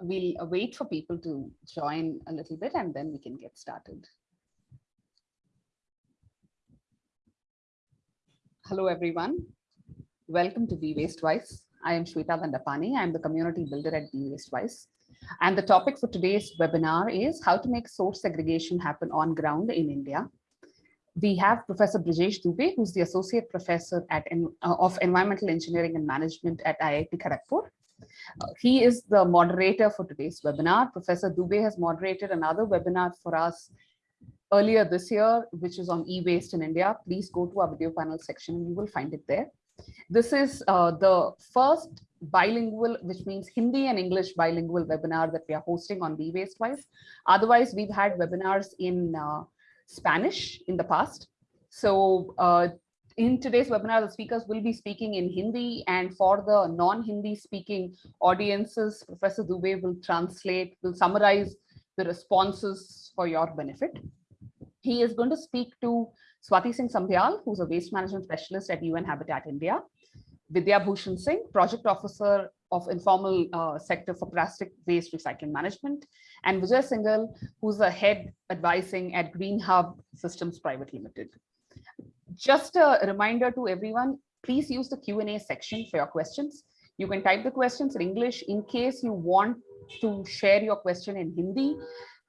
we'll wait for people to join a little bit and then we can get started. Hello, everyone. Welcome to Be Waste Wise. I am Shweta Dandapani. I'm the community builder at Be Waste Wise. And the topic for today's webinar is how to make source segregation happen on ground in India. We have Professor Brajesh Dubey, who's the Associate Professor at, uh, of Environmental Engineering and Management at IIT Kharagpur. Uh, he is the moderator for today's webinar. Professor Dubey has moderated another webinar for us earlier this year, which is on e-waste in India. Please go to our video panel section and you will find it there. This is uh, the first bilingual, which means Hindi and English bilingual webinar that we are hosting on Be Waste Wise. Otherwise, we've had webinars in uh, Spanish in the past. So uh, in today's webinar, the speakers will be speaking in Hindi and for the non-Hindi speaking audiences, Professor Dubey will translate, will summarize the responses for your benefit. He is going to speak to Swati Singh Sambyal, who's a waste management specialist at UN Habitat India. Vidya Bhushan Singh, project officer of informal uh, sector for plastic waste recycling management, and Vijay Singhal, who's the head advising at Green Hub Systems Private Limited. Just a reminder to everyone, please use the Q&A section for your questions. You can type the questions in English in case you want to share your question in Hindi.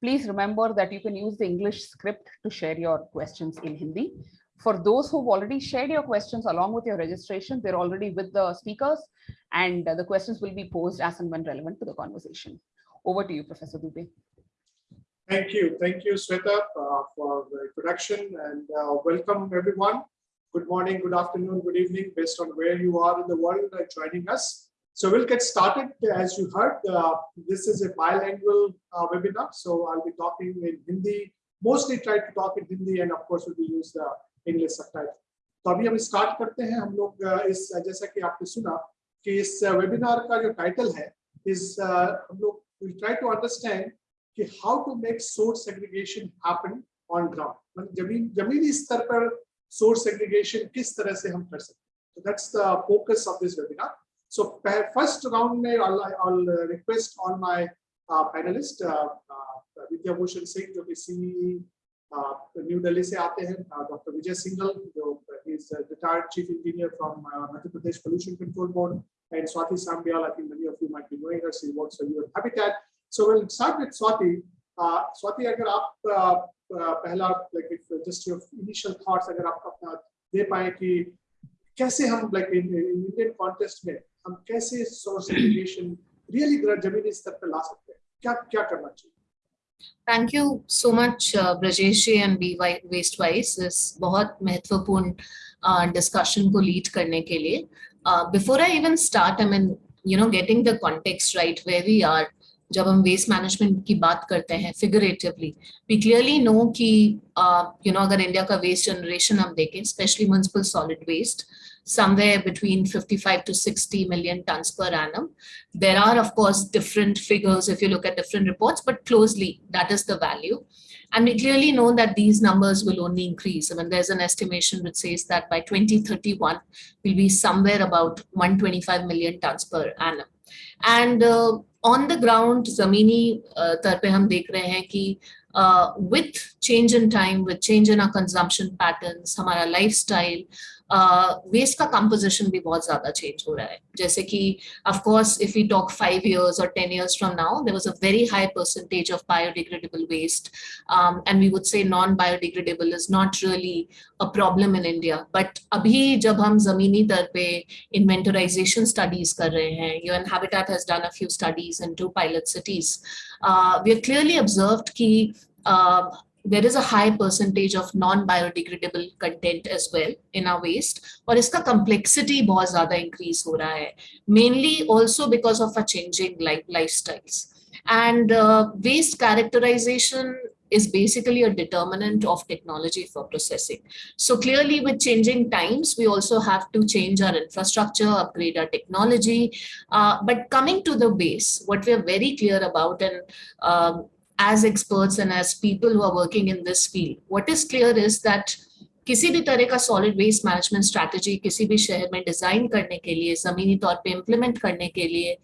Please remember that you can use the English script to share your questions in Hindi. For those who've already shared your questions along with your registration, they're already with the speakers and the questions will be posed as and when relevant to the conversation. Over to you, Professor Dubey. Thank you. Thank you, Sweta, uh, for the introduction and uh, welcome everyone. Good morning, good afternoon, good evening, based on where you are in the world uh, joining us. So we'll get started. As you heard, uh, this is a bilingual uh, webinar. So I'll be talking in Hindi, mostly try to talk in Hindi and of course we will use the English subtitle. तो अभी हम start करते हैं हम लोग इस जैसा कि आपने सुना कि इस वेबिनार का जो टाइटल है इस हम लोग विल ट्राई टू अंडरस्टैंड कि how to make source aggregation happen on ground मतलब ज़मीन, जमीनी स्तर पर सोर्स एग्रीगेशन किस तरह से हम कर सकते तो that's the focus of this webinar so first round में I will request on my panelist Vidya Bhushan Singh जो कि सी न्यू दिल्ली से आते हैं डॉक्टर विजय सिंगल जो is retired chief engineer from Madhya Pradesh pollution control board and Swati Sambyal I think many of you might be knowing her she works for habitat So we'll start with Swati. Uh, Swati, अगर आप uh, uh, पहला like if just your initial thoughts अगर आप अपना दे पाए कि कैसे हम like in, in Indian context में हम कैसे source segregation really जमीनी स्तर पर ला सकते हैं क्या क्या करना चाहिए thank you so much Brajesh ji and B waste wise इस बहुत महत्वपूर्ण डिस्कशन uh, को लीड करने के लिए before I even start I mean you know getting the context right where we are जब हम वेस्ट मैनेजमेंट की बात करते हैं फिगरेटिवली वी क्लियरली नो कि you uh, no you know, अगर इंडिया का वेस्ट जनरेशन हम देखें specially municipal solid waste somewhere between 55 to 60 million tons per annum. There are, of course, different figures if you look at different reports, but closely that is the value. And we clearly know that these numbers will only increase. I mean, there's an estimation which says that by 2031, we'll be somewhere about 125 million tons per annum. And uh, on the ground जमीनी तर पे हम देख रहे हैं कि with change in time with change in our consumption pattern हमारा life style waste का कंपोजिशन भी बहुत ज़्यादा चेंज हो रहा है। जैसे कि of course if we talk five years और ten years from now there was a very high percentage of biodegradable waste and we would say non biodegradable is not really a problem in India but अभी जब हम जमीनी तर पे इन्वेंटराइजेशन studies कर रहे हैं UN habitat has done a few studies in two pilot cities we are clearly observed कि uh, there is a high percentage of non-biodegradable content as well in our waste or iska complexity bahut zyada increase mainly also because of a changing life lifestyles and uh, waste characterization is basically a determinant of technology for processing. So clearly with changing times, we also have to change our infrastructure, upgrade our technology. Uh, but coming to the base, what we're very clear about and um, as experts and as people who are working in this field, what is clear is that किसी भी तरह का solid waste management strategy किसी भी शहर में design करने के लिए जमीनी तौर पे इम्प्लीमेंट करने के लिए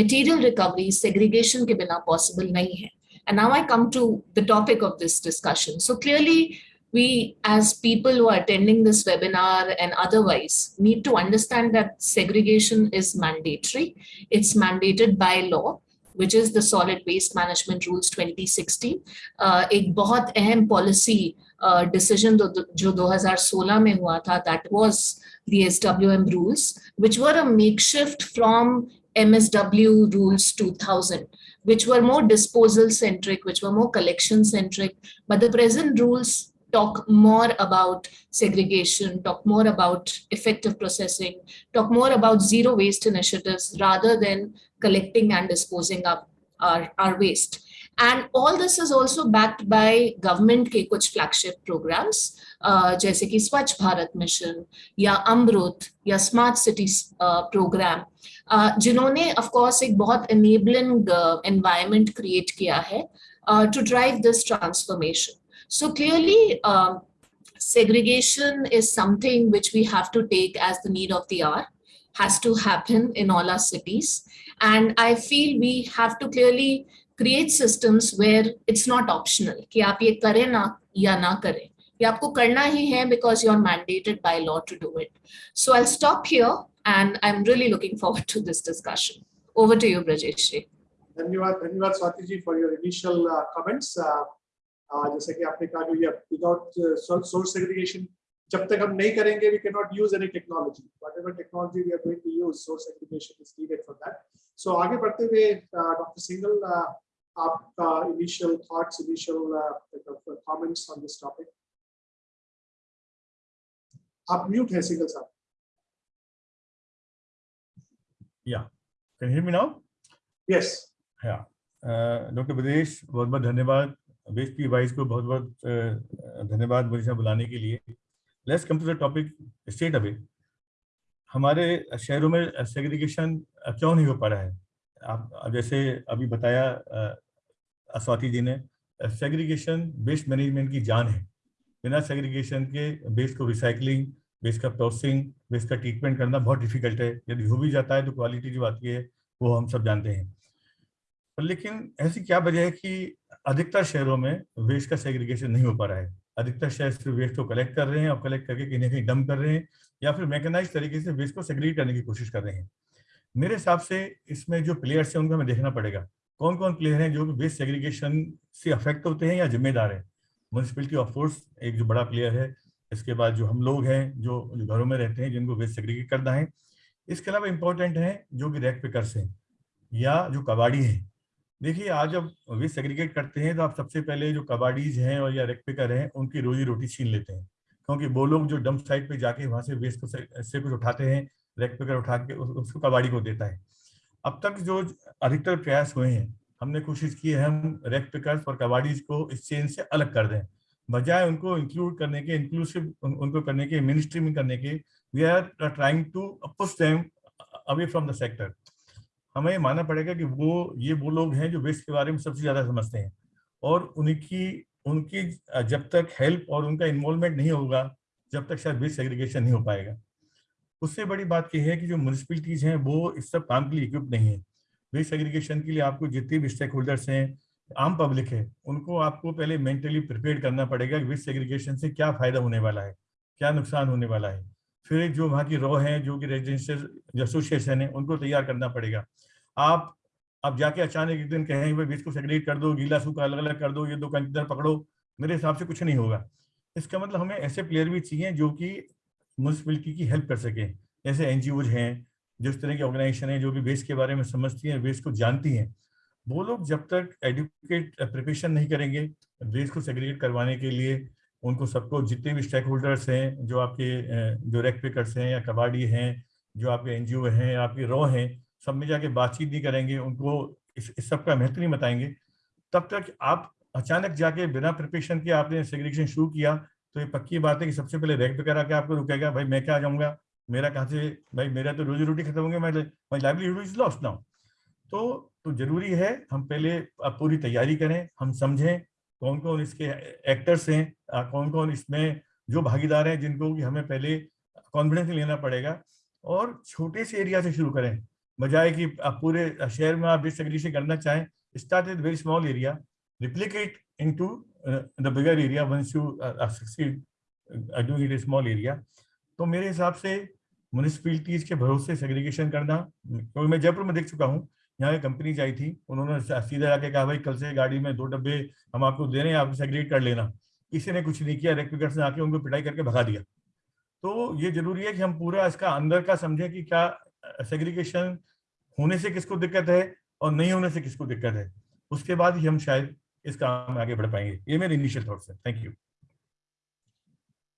मटेरियल रिकवरी सेग्रीगेशन के बिना पॉसिबल नहीं है And now I come to the topic of this discussion. So clearly, we as people who are attending this webinar and otherwise need to understand that segregation is mandatory. It's mandated by law, which is the Solid Waste Management Rules 2016. Uh, एक बहुत अहम policy uh, decision जो जो 2016 में हुआ था, that was the SWM rules, which were a makeshift from MSW rules 2000 which were more disposal centric, which were more collection centric. But the present rules talk more about segregation, talk more about effective processing, talk more about zero waste initiatives rather than collecting and disposing up our, our waste. And all this is also backed by government के कुछ flagship programs, uh, जैसे कि स्वच्छ Bharat mission या अमृत या smart cities programme uh, जिन्होंने of course एक बहुत enabling uh, environment create किया है uh, to drive this transformation. So clearly, um, segregation is something which we have to take as the need of the hour, has to happen in all our cities. And I feel we have to clearly create systems where it's not optional कि आप ये करें ना या ना करें ये आपको करना ही है because you're mandated by law to do it. So I'll stop here and I'm really looking forward to this discussion. Over to you, Brajesh. धन्यवाद धन्यवाद Swati ji for your initial comments जैसे कि आपने कहा जो विदाउट सोर्स सेग्रीगेशन जब तक हम नहीं करेंगे we can not use any technology whatever technology we are going to use source segregation is needed for that so आगे बढ़ते हुए डॉक्टर सिंगल आपका initial thoughts initial comments on this topic आप म्यूट है सिंगल साहब या can hear me now yes या doctor बदेश बहुत बहुत धन्यवाद. वेस्ट की वाइस को बहुत बहुत धन्यवाद मुझे यहाँ बुलाने के लिए। Let's come to the topic straight away हमारे शहरों में सेग्रीगेशन क्यों नहीं हो पा रहा है? आप जैसे अभी बताया uh, स्वाति जी ने सेग्रीगेशन वेस्ट मैनेजमेंट की जान है। बिना सेग्रीगेशन के वेस्ट को रिसाइकलिंग वेस्ट का प्रोसेसिंग वेस्ट का ट्रीटमेंट करना बहुत डिफ़िकल्ट है। यदि हो भी जाता है तो क्वालिटी जो आती है वो हम सब जानते हैं। लेकिन ऐसी क्या वजह है कि अधिकतर शहरों में वेस्ट का सेग्रीगेशन नहीं हो पा रहा है? अधिकतर शहर सिर्फ़ वेस्ट को कलेक्ट कर रहे हैं और कलेक्ट करके कहीं ना कहीं डम कर रहे हैं या फिर मैकेनाइज तरीके से वेस्ट को सेग्रीगेट करने की कोशिश कर रहे हैं। मेरे हिसाब से इसमें जो प्लेयर्स हैं उनको हमें देखना पड़ेगा। कौन कौन प्लेयर हैं जो वेस्ट सेग्रीगेशन से अफेक्ट होते हैं या जिम्मेदार है? म्यूनसिपलिटी ऑफ़ कोर्स एक जो बड़ा प्लेयर है, इसके बाद जो हम लोग हैं, जो घरों में रहते हैं, जिनको वेस्ट सेग्रीगेट करना है। इसके अलावा इम्पोर्टेंट है जो कि रैक पिकर्स हैं या जो कबाड़ी हैं। देखिए आज जब वेस्ट सेग्रीगेट करते हैं तो आप सबसे पहले जो कबाड़ीज हैं और या रैक पिकर हैं उनकी रोजी रोटी छीन लेते हैं। क्योंकि वो लोग जो डंप साइट पे जाके वहाँ से वेस्ट को से, कुछ उठाते हैं रैक पिकर उठा के उस, उसको कबाड़ी को देता है। अब तक जो अधिकतर प्रयास हुए हैं हमने कोशिश की है हम रैक और कबाड़ीज को इस चेन से अलग कर दें। बजाय उनको इंक्लूड करने के इंक्लूसिव उन, उनको करने के मिनिस्ट्री में करने के we are trying to push them away from the sector हमें मानना पड़ेगा कि वो, ये वो लोग हैं जो वेस्ट के बारे में सबसे ज़्यादा समझते हैं। और उनकी उनकी जब तक हेल्प और उनका इन्वॉल्वमेंट नहीं होगा, जब तक शायद वेस्ट सेग्रीगेशन नहीं हो पाएगा। उससे बड़ी बात यह है कि जो म्यूनसिपलिटीज हैं, वो इस सब काम के लिए इक्विप नहीं है। वेस्ट सेग्रीगेशन के लिए आपको जितने भी स्टेक होल्डर्स हैं, आम पब्लिक है, उनको आपको पहले मेंटली प्रिपेयर करना पड़ेगा कि वेस्ट सेग्रीगेशन से क्या फ़ायदा होने वाला है, क्या नुकसान होने वाला है। फिर जो वहाँ की रॉ है, जो कि रेजिडेंशियल एसोसिएशन है, उनको तैयार करना पड़ेगा। आप अब जाके अचानक एक दिन कहें, भाई बीच को सेग्रीगेट कर दो, गीला सूखा अलग अलग कर दो, ये दो कंटेनर पकड़ो। मेरे हिसाब से कुछ नहीं होगा। इसका मतलब हमें ऐसे प्लेयर भी चाहिए जो कि म्यूनसिपलिटी की हेल्प कर सके। जैसे एन हैं जिस तरह की ऑर्गेनाइजेशन है, जो भी वेस्ट के बारे में समझती हैं वेस्ट को जानती हैं। वो लोग जब तक एडुकेट प्रिपरेशन नहीं करेंगे वेस्ट को सेग्रीगेट करवाने के लिए उनको सबको जितने भी स्टेक होल्डर्स हैं जो आपके जो रेक पिकर्स हैं या कबाड़ी हैं जो आपके एनजीओ हैं आपके रॉ हैं सब में जाके बातचीत नहीं करेंगे उनको इस, इस सब का महत्व नहीं बताएँगे। तब तक आप अचानक जाके बिना प्रिपरेशन के आपने सेग्रीगेशन शुरू किया तो ये पक्की बात है कि सबसे पहले रैक पिकर आके आपको रुकेगा भाई मैं क्या जाऊँगा? मेरा कहाँ से भाई मेरा तो रोजी रोटी खत्म होंगे मैं my livelihood is lost now तो तो ज़रूरी है हम पहले पूरी तैयारी करें हम समझें कौन कौन इसके एक्टर्स हैं कौन कौन इसमें जो भागीदार हैं जिनको कि हमें पहले कॉन्फिडेंस लेना पड़ेगा। और छोटे से एरिया से शुरू करें। बजाय कि आप पूरे शहर में आप डिसएग्रीशन करना चाहें start with very small area into uh, the bigger area once you uh, uh, succeed uh, doing it तो मेरे हिसाब से म्यूनिसपैलिटीज के भरोसे सेग्रीगेशन करना क्योंकि मैं जयपुर में देख चुका हूँ यहाँ कंपनीज़ आई थी। उन्होंने सीधा जाके कहा, भाई, कल से गाड़ी में दो डब्बे हम आपको दे रहे हैं, आप सेग्रीगेट कर लेना। किसी ने कुछ नहीं किया रेक्टिफिकेट ने आके उनको पिटाई करके भगा दिया। तो ये ज़रूरी है कि हम पूरा इसका अंदर का समझें कि क्या सेग्रीगेशन होने से किसको दिक्कत है और नहीं होने से किसको दिक्कत है। उसके बाद ही हम शायद इस काम में आगे बढ़ पाएँगे। ये मेरे इनिशियल थॉट्स है। थैंक यू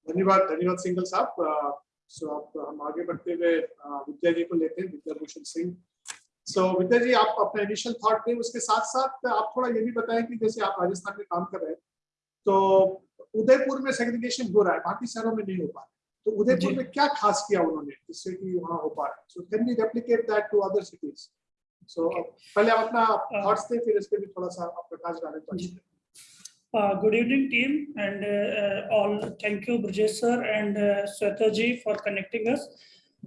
धन्यवाद धन्यवाद सिंगल साहब। सो आप हम आगे बढ़ते हुए विद्या जी को लेते हैं। विद्या भूषण सिंह सो विद्या जी आप अपना इनिशियल थॉट दें उसके साथ साथ आप थोड़ा ये भी बताएँ कि जैसे आप राजस्थान में काम कर रहे हैं तो उदयपुर में सेग्रीगेशन हो रहा है बाकी शहरों में नहीं हो पा रहा तो उदयपुर में क्या खास किया उन्होंने जिससे कि वहाँ हो पा रहा है? So can we replicate that to other cities so पहले आप अपना थॉट्स दें फिर इस पे भी थोड़ा सा आप प्रकाश डालें। Uh, good evening, team, and uh, uh, all. Thank you, Brajesh sir and uh, Sweta ji for connecting us.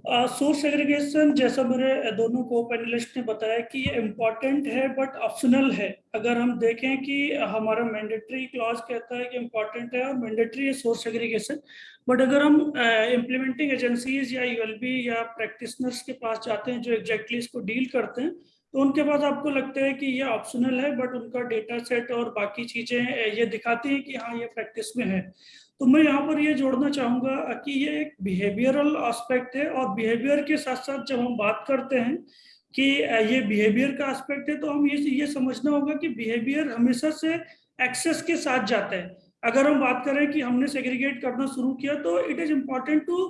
Source aggregation जैसा मेरे दोनों को पैनलिस्ट ने बताया कि ये इंपॉर्टेंट है बट ऑप्शनल है। अगर हम देखें कि हमारा मैंडेटरी क्लॉज कहता है कि इंपॉर्टेंट है और मैंडेटरी है सोर्स एग्रीगेशन बट अगर हम इम्प्लीमेंटिंग एजेंसीज या यूएलबी या प्रैक्टिशनर्स के पास जाते हैं जो एग्जैक्टली इसको डील करते हैं तो उनके पास आपको लगता है कि ये ऑप्शनल है बट उनका डेटा सेट और बाकी चीज़ें, ये दिखाती हैं कि हाँ ये प्रैक्टिस में है। तो मैं यहाँ पर ये जोड़ना चाहूँगा कि ये एक बिहेवियरल एस्पेक्ट है और बिहेवियर के साथ साथ जब हम बात करते हैं कि ये बिहेवियर का एस्पेक्ट है तो हम ये ये समझना होगा कि बिहेवियर हमेशा से एक्सेस के साथ जाता है। अगर हम बात करें कि हमने सेग्रीगेट करना शुरू किया तो it is important to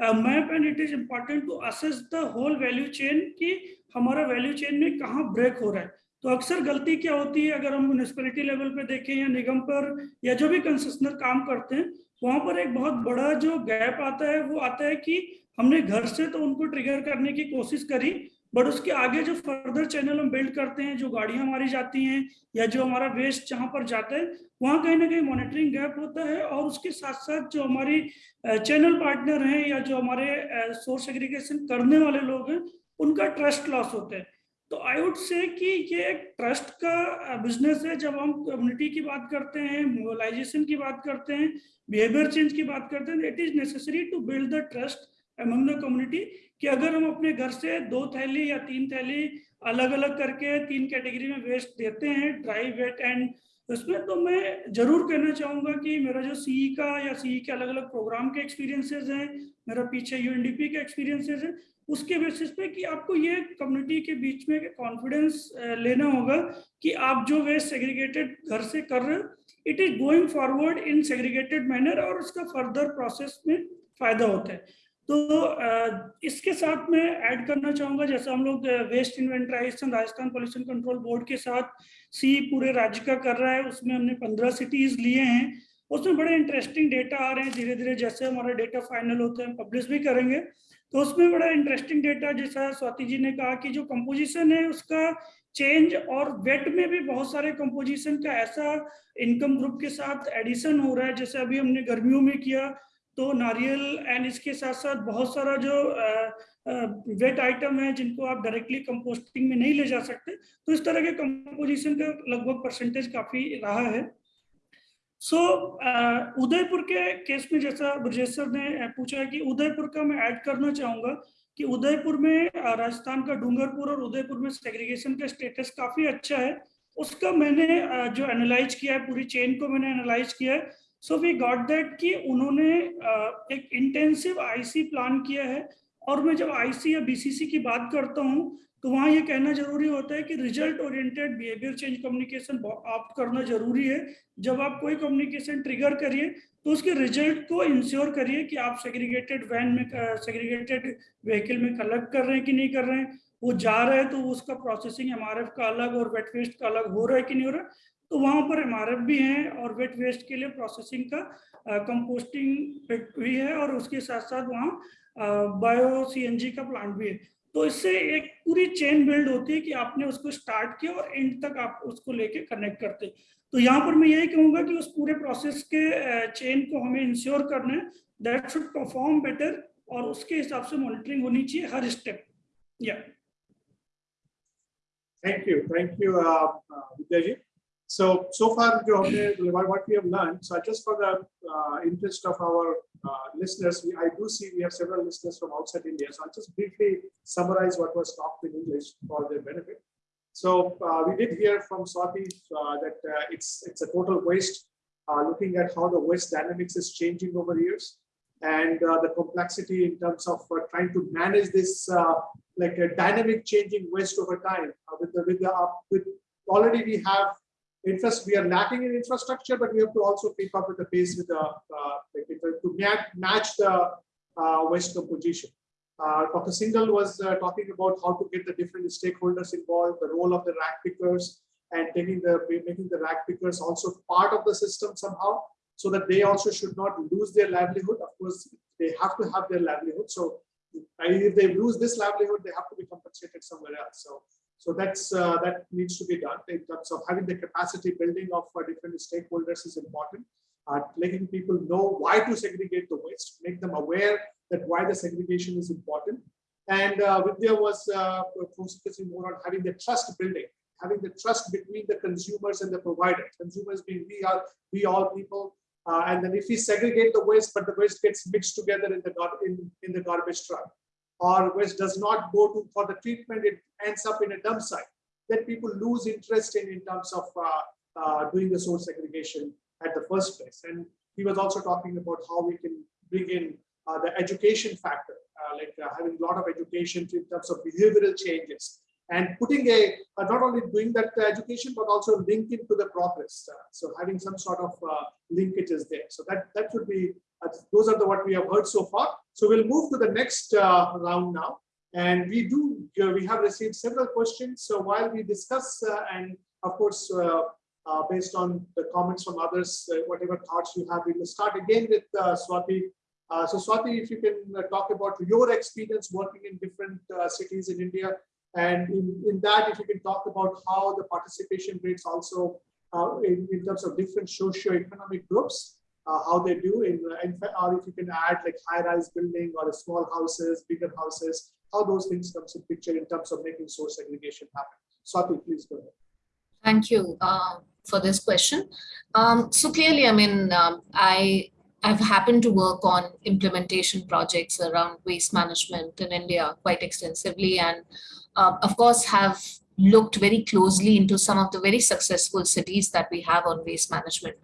map and it is important to assess the whole value chain कि हमारा वैल्यू चेन में कहाँ ब्रेक हो रहा है। तो अक्सर गलती क्या होती है? अगर हम म्यूनिसपैलिटी लेवल पे देखें या निगम पर, या जो भी कंसेशनर काम करते हैं, वहाँ पर एक बहुत बड़ा जो गैप आता है, वो आता है कि हमने घर से तो उनको ट्रिगर करने की कोशिश करी बट उसके आगे जो फर्दर चैनल हम बिल्ड करते हैं, जो गाड़ियाँ हमारी जाती हैं, या जो हमारा वेस्ट जहाँ पर जाता है, वहाँ कहीं ना कहीं मॉनिटरिंग गैप होता है, और उसके साथ साथ जो हमारी चैनल पार्टनर हैं, या जो हमारे सोर्स एग्रीगेशन करने वाले लोग हैं, उनका ट्रस्ट लॉस होता है। तो आई वुड से कि ये एक ट्रस्ट का बिज़नेस है। जब हम कम्युनिटी की बात करते हैं मोबालाइजेशन की बात करते हैं बिहेवियर चेंज की बात करते हैं it is necessary to build the trust among the community कि अगर हम अपने घर से दो थैली या तीन थैली अलग अलग करके तीन कैटेगरी में वेस्ट देते हैं ड्राई वेट एंड उसमें तो मैं ज़रूर कहना चाहूँगा कि मेरा जो सीई का या सीई के अलग अलग प्रोग्राम के एक्सपीरियंसेस हैं, मेरा पीछे यूएनडीपी के एक्सपीरियंसेस हैं, उसके बेसिस पे कि आपको ये कम्युनिटी के बीच में कॉन्फिडेंस लेना होगा कि आप जो वे सेग्रीगेटेड घर से कर रहे हो it is going forward in segregated manner और उसका फर्दर प्रोसेस में फ़ायदा होता है। तो इसके साथ मैं ऐड करना चाहूँगा, जैसे हम लोग waste inventorization Rajasthan pollution control board के साथ सी पूरे राज्य का कर रहा है, उसमें हमने पंद्रह सिटीज़ लिए हैं, उसमें बड़े इंटरेस्टिंग डेटा आ रहे हैं धीरे धीरे जैसे हमारा डेटा फाइनल होते हैं पब्लिश भी करेंगे तो उसमें बड़ा इंटरेस्टिंग डेटा जैसा स्वाति जी ने कहा कि जो कंपोजिशन है, उसका चेंज और वेट में भी बहुत सारे कंपोजिशन का ऐसा इनकम ग्रुप के साथ एडिशन हो रहा है, जैसे अभी हमने गर्मियों में किया तो नारियल एंड इसके साथ साथ बहुत सारा जो वेट आइटम है जिनको आप डायरेक्टली कंपोस्टिंग में नहीं ले जा सकते तो इस तरह के कंपोजिशन का लगभग परसेंटेज काफ़ी रहा है। सो so, उदयपुर के केस में जैसा ब्रजेश सर ने पूछा कि उदयपुर का मैं ऐड करना चाहूँगा कि उदयपुर में राजस्थान का डूंगरपुर और उदयपुर में सेग्रीगेशन का स्टेटस काफ़ी अच्छा है। उसका मैंने जो एनालाइज किया है पूरी चेन को मैंने एनालाइज किया है। सो वी गॉट दैट कि उन्होंने एक इंटेंसिव आईसी प्लान किया है। और मैं जब आईसी या बीसीसी की बात करता हूँ तो वहाँ ये कहना ज़रूरी होता है कि result oriented behaviour change communication opt करना ज़रूरी है। जब आप कोई कम्युनिकेशन ट्रिगर करिए तो उसके रिज़ल्ट को इंश्योर करिए कि आप सेग्रीगेटेड वैन में सेग्रीगेटेड व्हीकल में कलेक्ट कर रहे हैं कि नहीं कर रहे हैं। वो जा रहा है तो उसका प्रोसेसिंग एमआरएफ का अलग और वेट वेस्ट का अलग हो रहा है कि नहीं हो रहा तो वहाँ पर एम भी हैं और वेट वेस्ट के लिए प्रोसेसिंग का कंपोस्टिंग भी है और उसके साथ साथ वहाँ बायो सीएनजी का प्लांट भी है। तो इससे एक पूरी चेन बिल्ड होती है कि आपने उसको स्टार्ट किया और एंड तक आप उसको लेके कनेक्ट करते। तो यहाँ पर मैं यही कहूँगा कि उस पूरे प्रोसेस के चेन को हमें इंश्योर करना है। दैट शुड परफॉर्म बेटर और उसके हिसाब से मॉनिटरिंग होनी चाहिए हर स्टेप। या thank you thank you uh, Vidyaji. So, so far, what we have learned, so just for the uh, interest of our uh, listeners, we, I do see we have several listeners from outside India. So I'll just briefly summarize what was talked in English for their benefit. So uh, we did hear from Swati uh, that uh, it's, it's a total waste, uh, looking at how the waste dynamics is changing over years and the complexity in terms of trying to manage this like a dynamic changing waste over time with, the, with, the, with already we have we are lacking in infrastructure but we have to also keep up with the pace with the uh, like, to- match, the uh, waste composition uh, Dr. Singhal was uh, talking about how to get the different stakeholders involved, the role of the rag pickers, and taking the making the rag pickers also part of the system somehow, so that they also should not lose their livelihood. Of course, they have to have their livelihood. So uh, if they lose this livelihood, they have to be compensated somewhere else. So so that's uh, that needs to be done in terms of having the capacity building of uh, different stakeholders is important. Uh, letting people know why to segregate the waste, make them aware that why the segregation is important. And uh, Vidya was uh, focusing more on having the trust building, having the trust between the consumers and the provider. Consumers being we are, we all people. Uh, and then if we segregate the waste, but the waste gets mixed together in the in, in the garbage truck, or waste does not go to for the treatment, it ends up in a dump site. Then people lose interest in in terms of uh, uh, doing the source segregation at the first place. And he was also talking about how we can bring in uh, the education factor, uh, like uh, having a lot of education in terms of behavioral changes and putting a, uh, not only doing that education, but also link it to the progress. So having some sort of linkages there. So that, that would be, those are the what we have heard so far. So we'll move to the next uh, round now. And we do, uh, we have received several questions. So while we discuss uh, and of course, uh, uh, based on the comments from others, uh, whatever thoughts you have, we will start again with Swati. So Swati, if you can talk about your experience working in different cities in India, and in, in that, if you can talk about how the participation rates also in, in terms of different socio-economic groups, uh, how they do in, in fact, or if you can add like high-rise building or small houses, bigger houses, how those things comes in picture in terms of making source segregation happen. Swati, please go ahead. Thank you uh, for this question. Um, so clearly, I mean, um, I I've happened to work on implementation projects around waste management in India quite extensively, and uh, of course have looked very closely into some of the very successful cities that we have on waste management.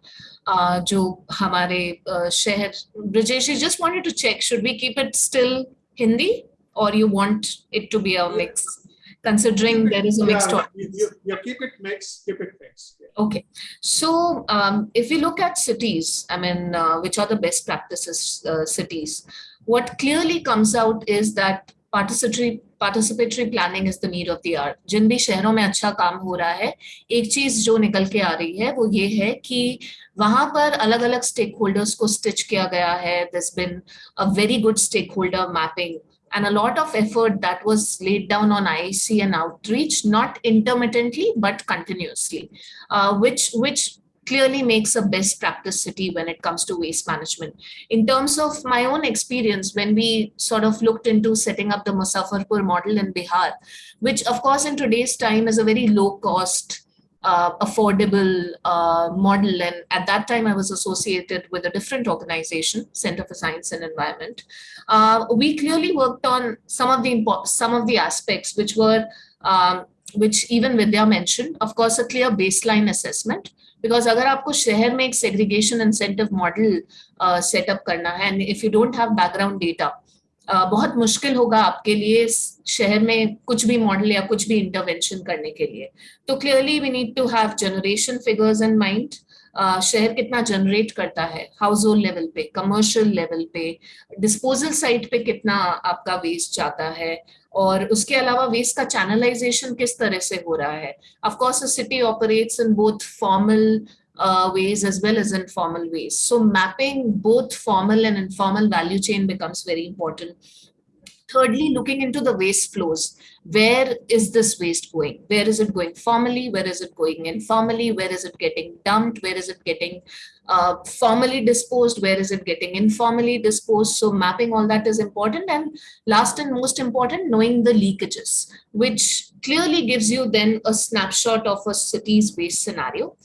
Uh, जो हमारे uh, शहर Brijesh, you just wanted to check, should we keep it still Hindi or you want it to be a mix? Considering there is a mixed Yeah, audience. you, you, you keep it mixed, keep it mixed. Yeah. Okay, so um, if you look at cities, I mean, uh, which are the best practices uh, cities, what clearly comes out is that participatory participatory planning is the need of the hour जिन भी शहरों में अच्छा काम हो रहा है एक चीज़ जो निकल के आ रही है वो ये है कि वहाँ पर अलग अलग स्टेक होल्डर्स को स्टिच किया गया है। This been a very good stakeholder mapping and a lot of effort that was laid down on iic and outreach not intermittently but continuously uh, which which clearly makes a best practice city when it comes to waste management. In terms of my own experience, when we sort of looked into setting up the Muzaffarpur model in Bihar, which of course in today's time is a very low cost uh, affordable uh, model. And at that time, I was associated with a different organization, Center for Science and Environment. Uh, we clearly worked on some of the some of the aspects which were um, which even Vidya mentioned. Of course, a clear baseline assessment. Because अगर आपको शहर में एक segregation incentive model uh, set up करना है and if you don't have background data, बहुत मुश्किल होगा आपके लिए शहर में कुछ भी मॉडल या कुछ भी इंटरवेंशन करने के लिए तो clearly we need to have generation figures in mind शहर कितना जनरेट करता है हाउस होल्ड लेवल पे कमर्शियल लेवल पे डिस्पोजल साइट पे कितना आपका वेस्ट जाता है और उसके अलावा वेस्ट का चैनलाइजेशन किस तरह से हो रहा है of course a city operates in both formal uh, ways as well as informal ways. So mapping both formal and informal value chain becomes very important. Thirdly, looking into the waste flows. Where is this waste going? Where is it going formally? Where is it going informally? Where is it getting dumped? Where is it getting uh, formally disposed? Where is it getting informally disposed? So mapping all that is important. And last and most important, knowing the leakages, which clearly gives you then a snapshot of a city's waste scenario.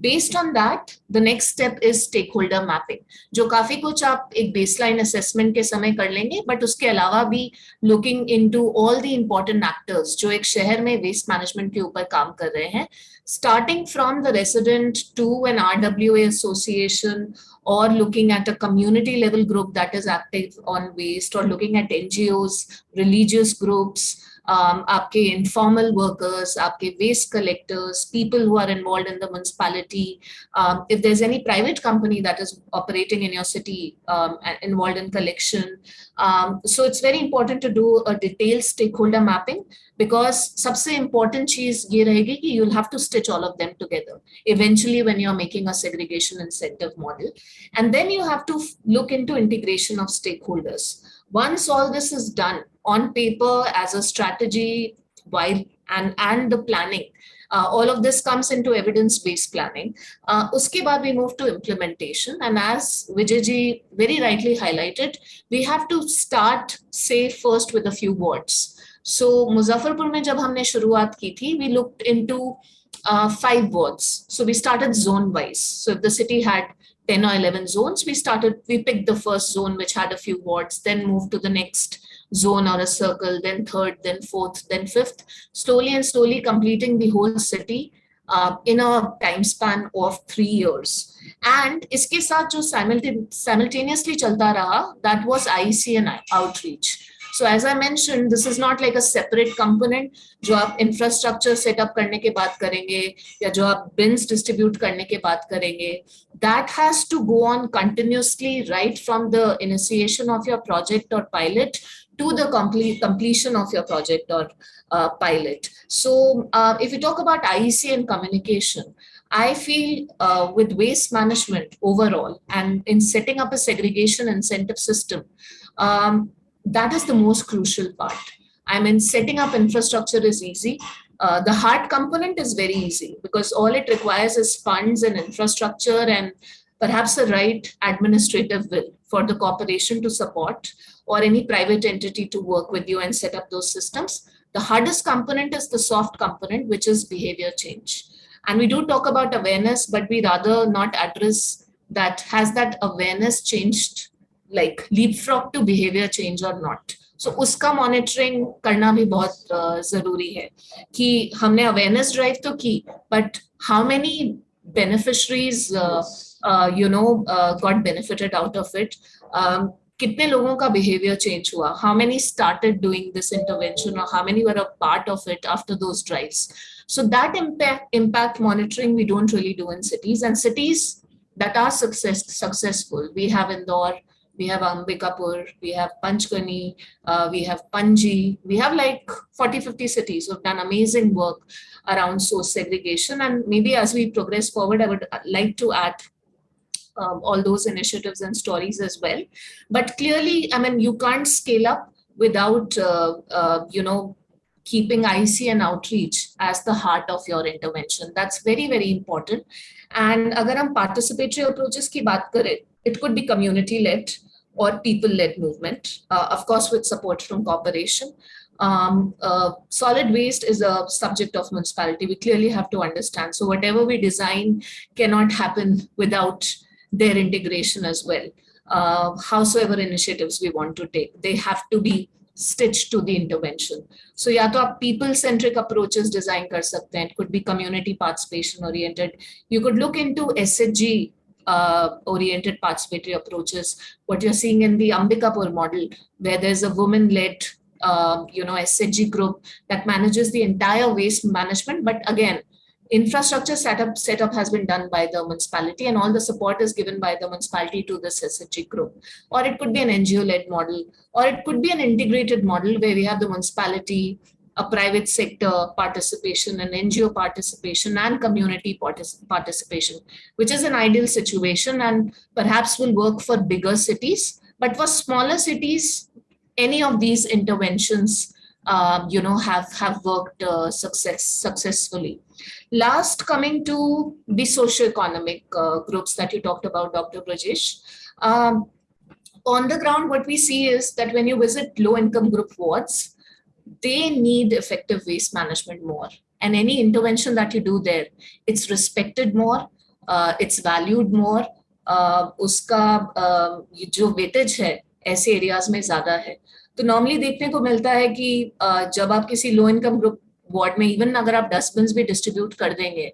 Based on that, the next step is stakeholder mapping, जो काफी कुछ आप एक baseline assessment के समय कर लेंगे, but उसके अलावा भी looking into all the important actors जो एक शहर में waste management के ऊपर काम कर रहे हैं, starting from the resident to an RWA association or looking at a community level group that is active on waste or looking at NGOs, religious groups, um, आपके informal workers, आपके waste collectors, people who are involved in the municipality, um, if there's any private company that is operating in your city um, involved in collection. Um, so it's very important to do a detailed stakeholder mapping because सबसे important चीज ये रहेगी कि you'll have to stitch all of them together eventually when you're making a segregation incentive model. And then you have to look into integration of stakeholders. Once all this is done, on paper as a strategy while and and the planning uh, all of this comes into evidence-based planning. Uh, uske baad we move to implementation. And as Vijayji very rightly highlighted, we have to start, say, first with a few wards. So Muzaffarpur mein jab humne shuruaat ki thi, we looked into uh, five wards. So we started zone-wise. So if the city had 10 or 11 zones, we started, we picked the first zone which had a few wards, then moved to the next zone or a circle, then third, then fourth, then fifth, slowly and slowly completing the whole city uh, in a time span of three years. And iske saath jo simultaneously chalta raha, that was IEC and outreach. So as I mentioned, this is not like a separate component जो आप infrastructure set up करने के बात करेंगे या जो आप bins distribute करने के बात करेंगे that has to go on continuously right from the initiation of your project or pilot to the complete completion of your project or uh, pilot. So uh, if you talk about IEC and communication, I feel uh, with waste management overall and in setting up a segregation incentive system, um, that is the most crucial part. I mean, setting up infrastructure is easy. Uh, the hard component is very easy because all it requires is funds and infrastructure and perhaps the right administrative will for the corporation to support or any private entity to work with you and set up those systems. The hardest component is the soft component, which is behavior change. And we do talk about awareness, but we rather not address that has that awareness changed, like leapfrog to behavior change or not. So उसका monitoring करना भी बहुत uh, ज़रूरी है कि हमने awareness drive तो की, but how many beneficiaries uh, uh, you know, uh, got benefited ka behavior change hua? How many started doing this intervention or how many were a part of it after those drives? So that impact, monitoring we don't really do in cities and cities that are success, successful. We have Indore, we have Ambikapur, we have Panchgani, uh, we have Panji, we have like 40, 50 cities who have done amazing work around source segregation. And maybe as we progress forward, I would like to add um, all those initiatives and stories as well. But clearly, I mean, you can't scale up without, uh, uh, you know, keeping IEC and outreach as the heart of your intervention. That's very, very important. And agar hum participatory approaches ki baat kare, it could be community-led or people-led movement, uh, of course, with support from corporation. Um, uh, solid waste is a subject of municipality. We clearly have to understand. So whatever we design cannot happen without their integration as well. Uh, howsoever initiatives we want to take, they have to be stitched to the intervention. So या तो आप people centric approaches design कर सकते हैं. It could be community participation oriented. You could look into SHG uh, oriented participatory approaches. What you're seeing in the Ambikapur model, where there's a woman-led uh, you know, SHG group that manages the entire waste management. But again, infrastructure setup setup has been done by the municipality and all the support is given by the municipality to this SHG group. Or it could be an NGO-led model, or it could be an integrated model where we have the municipality, a private sector participation, an NGO participation, and community partic participation, which is an ideal situation and perhaps will work for bigger cities. But for smaller cities, any of these interventions, um, you know, have, have worked uh, success, successfully. Last, coming to the socioeconomic uh, groups that you talked about, Dr. Brajesh. Um, on the ground, what we see is that when you visit low income group wards, they need effective waste management more. And any intervention that you do there, it's respected more, uh, it's valued more, uh, उसका uh, जो weightage है ऐसे areas में ज़्यादा है तो normally देखने को मिलता है कि uh, जब आप किसी लो इनकम ग्रुप वार्ड में इवन अगर आप डस्टबिन भी डिस्ट्रीब्यूट कर देंगे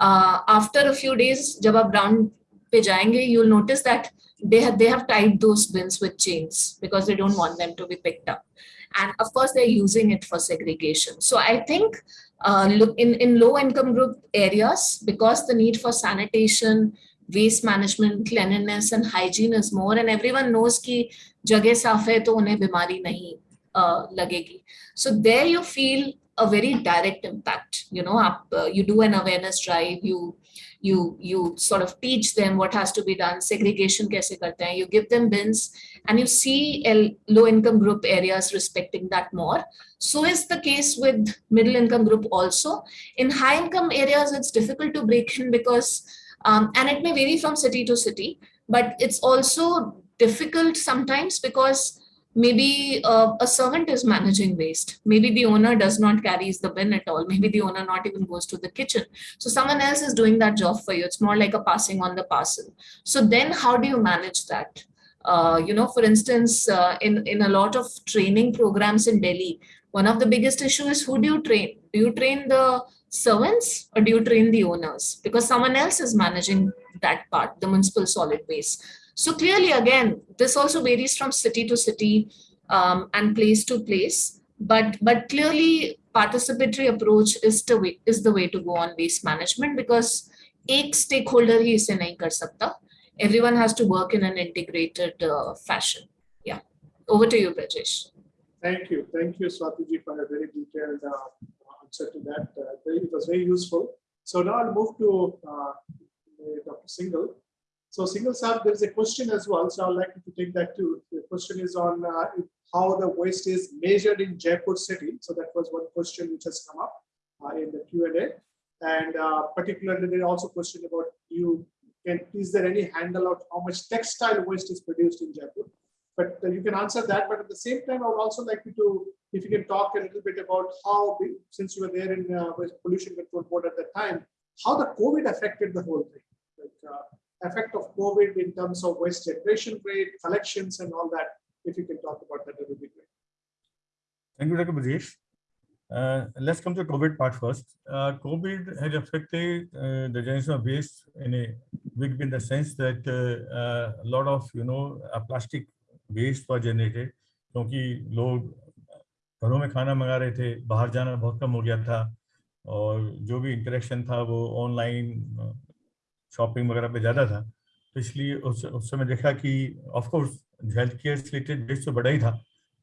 आफ्टर अ फ्यू डेज़ जब आप ग्राउंड पे जाएँगे you'll notice that they have tied those bins with chain because they don't want them to be picked up and of course they are using it for segregation so I think in in low income group areas because the need for sanitation waste management cleanliness and hygiene is more and everyone knows की जगह साफ़ है तो उन्हें बीमारी नहीं लगेगी। So there you feel a very direct impact you know up, uh, you do an awareness drive you you you sort of teach them what has to be done segregation kaise karte hain you give them bins and you see low income group areas respecting that more. So is the case with middle income group also. In high income areas it's difficult to break in because um, and it may vary from city to city but it's also difficult sometimes because maybe uh, a servant is managing waste. Maybe the owner does not carries the bin at all. Maybe the owner not even goes to the kitchen. So someone else is doing that job for you. It's more like a passing on the parcel. So then how do you manage that? Uh, you know for instance uh, in in a lot of training programs in delhi one of the biggest issue is who do you train? Do you train the servants or do you train the owners? Because someone else is managing that part the municipal solid waste so clearly, again, this also varies from city to city um, and place to place. But but clearly, participatory approach is the way is the way to go on waste management because एक stakeholder ही इसे नहीं कर सकता. Everyone has to work in an integrated uh, fashion. Yeah. Over to you, Brajesh. Thank you. Thank you, Swatiji, for a very detailed uh, answer to that. Uh, it was very useful. So now I'll move to uh, Dr. Singhal. So Singhal sub, there is a question as well. So I'd like to take that too. The question is on uh, how the waste is measured in Jaipur city. So that was one question which has come up uh, in the Q&A. And uh, particularly there also question about you can, is there any handle of how much textile waste is produced in Jaipur? But uh, you can answer that. But at the same time, I would also like you to, if you can talk a little bit about how, since you were there in uh, pollution control board at that time, how the COVID affected the whole thing. Like, uh, effect of COVID in terms of waste generation rate, collections, and all that. If you can talk about that, it would be great. Thank you, Dr. Brajesh. Uh, let's come to COVID part first. Uh, COVID has affected uh, the generation of waste in a big in the sense that uh, uh, a lot of you know uh, plastic waste was generated क्योंकि लोग घरों में खाना मंगा रहे थे बाहर जाना बहुत कम हो गया था और जो भी इंटरेक्शन था वो ऑनलाइन शॉपिंग वगैरह पे ज़्यादा था तो इसलिए उस उस समय देखा कि ऑफकोर्स हेल्थ केयर से रिलेटेड वेस्ट तो बड़ा ही था।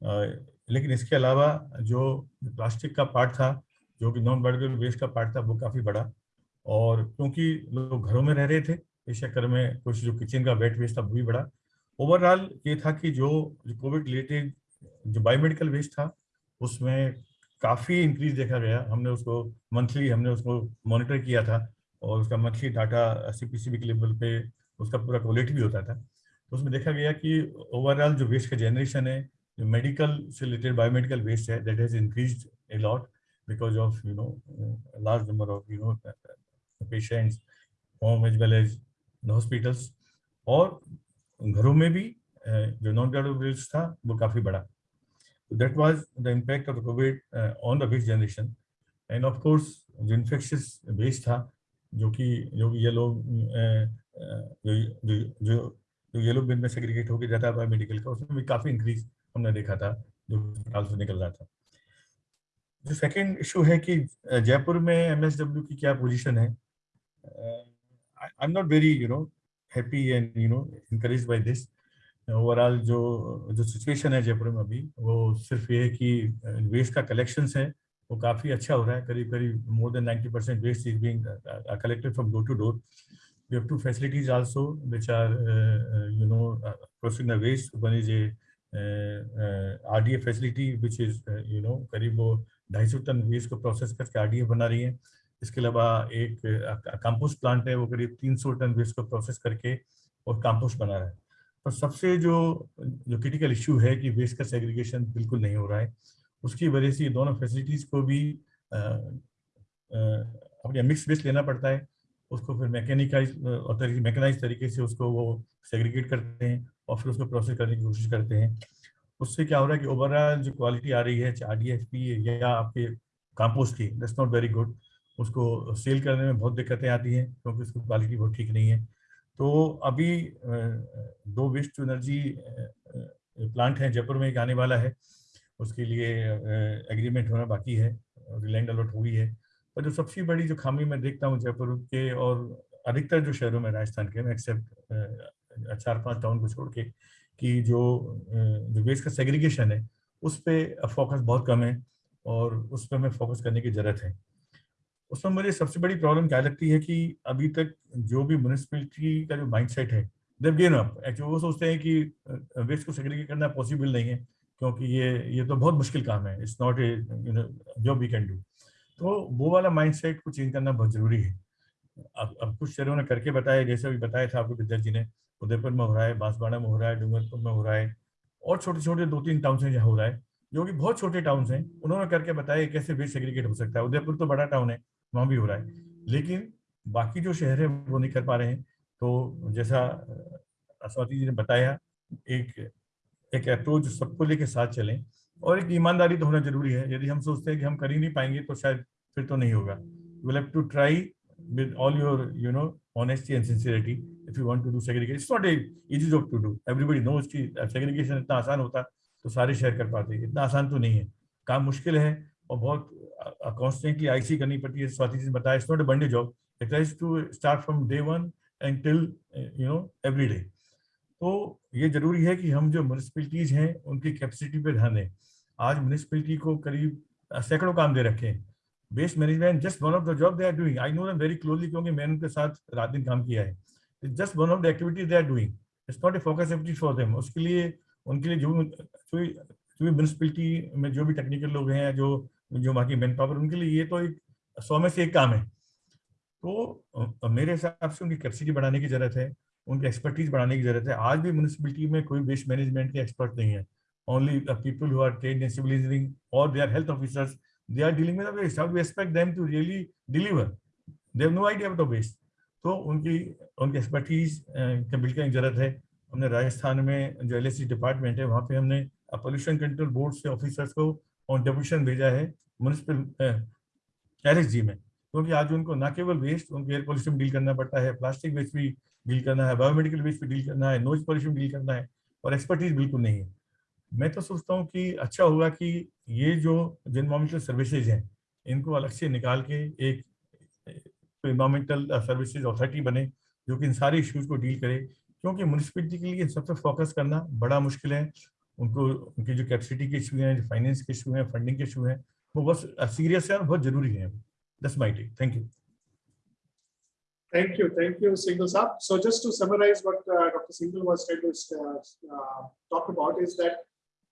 आ, लेकिन इसके अलावा जो प्लास्टिक का पार्ट था जो कि नॉन बायोडिग्रेडेबल वेस्ट का पार्ट था वो काफ़ी बड़ा। और क्योंकि लोग घरों में रह रहे थे इस चक्कर में कुछ जो किचन का वेट वेस्ट था वो भी बड़ा। ओवरऑल ये था कि जो कोविड रिलेटेड जो बायोमेडिकल वेस्ट था उसमें काफ़ी इंक्रीज देखा गया। हमने उसको मंथली हमने उसको मॉनिटर किया था। और उसका मंथली डाटा सी पी के लेवल पे उसका पूरा क्वालिटी भी होता था तो उसमें देखा गया कि ओवरऑल जो वेस्ट का जनरेशन है, जो मेडिकल से रिलेटेड बायोमेडिकल वेस्ट है that has increase a lot because of you know large number of you know patients home as well as hospitals और घरों में भी जो नॉन ग्रेडेबल वेस्ट था, वो काफ़ी बड़ा that was the impact of Covid on the waste generation and of course जो इन्फेक्शियस वेस्ट था जो कि, जो ये लोग जो जो जो ये लोग बिन में सेग्रीगेट होकर जाता है मेडिकल का, उसमें भी काफ़ी इंक्रीज हमने देखा था, जो अस्पताल से निकल रहा था। जो सेकंड इशू है कि जयपुर में एमएसडब्ल्यू की क्या पोजीशन है? I am not very you know happy and you know encourage by this overall जो जो सिचुएशन है जयपुर में अभी, वो सिर्फ़ ये है कि वेस्ट का कलेक्शंस है। वो काफ़ी अच्छा हो रहा है करीब करीब more than 90 percent waste is being uh, uh, collected from door to door. We have two facilities also which are uh, uh, you know uh, processing the waste. One is a R D A facility which is you know करीब वो ढाई सौ ton waste को process करके R A बना रही है इसके अलावा एक कंपोस्ट प्लांट है वो करीब तीन सौ टन वेस्ट को प्रोसेस करके और कंपोस्ट बना रहा है पर सबसे जो जो क्रिटिकल इशू है कि वेस्ट का सेग्रीगेशन बिल्कुल नहीं हो रहा है उसकी वजह से दोनों फैसिलिटीज़ को भी अपने मिक्स वेस्ट लेना पड़ता है। उसको फिर मैकेनिकाइज और मैकेनाइज तरीके से उसको वो सेग्रीगेट करते हैं और फिर उसको प्रोसेस करने की कोशिश करते हैं। उससे क्या हो रहा है कि ओवरऑल जो क्वालिटी आ रही है आर डी एफ़ पी या आपके कंपोस्ट की दैट्स नॉट वेरी गुड उसको सेल करने में बहुत दिक्कतें आती हैं क्योंकि उसकी क्वालिटी बहुत ठीक नहीं है। तो अभी दो वेस्ट टू एनर्जी प्लांट है, जयपुर में एक आने वाला है। उसके लिए एग्रीमेंट होना बाकी है लैंड अलॉट हुई है। पर जो सबसे बड़ी जो खामी मैं देखता हूँ जयपुर के, और अधिकतर जो शहरों में, राजस्थान के एक्सेप्ट चार पाँच टाउन को छोड़ के, कि जो जो वेस्ट का सेग्रीगेशन है, उस पर फोकस बहुत कम है, और उस पर हमें फोकस करने की ज़रूरत है। उसमें मुझे सबसे बड़ी प्रॉब्लम क्या लगती है कि अभी तक जो भी म्यूनिसपैलिटी का जो माइंड है देव गेन अप एक्चुअली वो सोचते हैं कि वेस्ट को सेग्रीगेट करना पॉसिबल नहीं है। क्योंकि ये ये तो बहुत मुश्किल काम है। It's not a you know we can do तो वो वाला माइंडसेट को चेंज करना बहुत ज़रूरी है। अब अब कुछ शहरों ने करके बताया, जैसे अभी बताया था आपको विद्या जी ने, उदयपुर में हो रहा है, बांसवाड़ा में हो रहा है, डूंगरपुर में हो रहा है, और छोटे छोटे दो तीन टाउन हैं जहाँ हो रहा है, जो कि बहुत छोटे टाउन हैं, उन्होंने करके बताया कैसे वेस्ट सेग्रीगेट हो सकता है। उदयपुर तो बड़ा टाउन है, वहाँ भी हो रहा है। लेकिन बाकी जो शहर है, वो नहीं कर पा रहे हैं। तो जैसा स्वाति जी ने बताया, एक एक अप्रोच सबको लेके साथ चलें। और एक ईमानदारी तो होना ज़रूरी है। यदि हम सोचते हैं कि हम कर ही नहीं पाएँगे तो शायद फिर तो नहीं होगा। You have to try with all your you know honesty and sincerity if you want to do it's not easy job to do everybody knows की सेग्रीगेशन इतना आसान होता तो सारे शेयर कर पाते इतना आसान तो नहीं है। काम मुश्किल है और बहुत कॉन्स्टेंटली आईसी करनी पड़ती है। स्वाति जी ने बताया it's not a one day job it to start from day one and till you know every तो ये ज़रूरी है कि हम जो म्यूनिसपैलिटीज हैं, उनकी कैपेसिटी पे ध्यान दें। आज म्यूनसिपलिटी को करीब सैकड़ों काम दे रखे हैं। Waste management just one of the job they are doing I know them very closely क्योंकि मैंने उनके साथ रात दिन काम किया है। Just one of the activities they are doing it's not a focus activity for them उसके लिए, उनके लिए जो जो भी म्यूनिसपैलिटी में जो भी टेक्निकल लोग हैं, जो जो वहाँ की मैन पावर उनके लिए ये तो एक, सौ में से एक काम है। तो मेरे हिसाब से उनकी कैपेसिटी बढ़ाने की ज़रूरत है। उनकी एक्सपर्टीज बढ़ाने की ज़रूरत है। आज भी म्यूनिसपैलिटी में कोई वेस्ट मैनेजमेंट के एक्सपर्ट नहीं है। Only people who are trained in civil engineering और they are health officers they are dealing with the waste. How do we expect them to really deliver? तो उनकी उनकी एक्सपर्टीज बिल्ड करने की ज़रूरत है। हमने राजस्थान में जो एलएससी डिपार्टमेंट है, वहाँ पे हमने पोल्यूशन कंट्रोल बोर्ड से ऑफिसर्स को ऑन डेपुटेशन भेजा है म्यूनिसिपल एल में। क्योंकि आज उनको ना केवल वेस्ट उनको एयर पोल्यूशन डील करना पड़ता है। प्लास्टिक वेस्ट भी डील करना है, बायोमेडिकल वेस्ट भी डील करना है नोइज पोल्यूशन डील करना है और एक्सपर्टीज बिल्कुल नहीं है। मैं तो सोचता हूँ कि अच्छा होगा कि ये जो इन्वायरमेंटल सर्विसेज़ हैं, इनको अलग से निकाल के एक इन्वायरमेंटल सर्विसेज़ अथॉरिटी बने जो कि इन सारे इश्यूज़ को डील करे, क्योंकि म्यूनसिपलिटी के लिए सब पे फोकस करना बड़ा मुश्किल है। उनको, उनकी जो कैपेसिटी के इशू हैं, जो फाइनेंस के इशू हैं, फंडिंग के इशू हैं, वो बहुत सीरियस है और बहुत ज़रूरी है। This my take thank you Thank you, thank you, Singhal Saab. So just to summarize what uh, Dr. Singhal was trying to uh, uh, talk about is that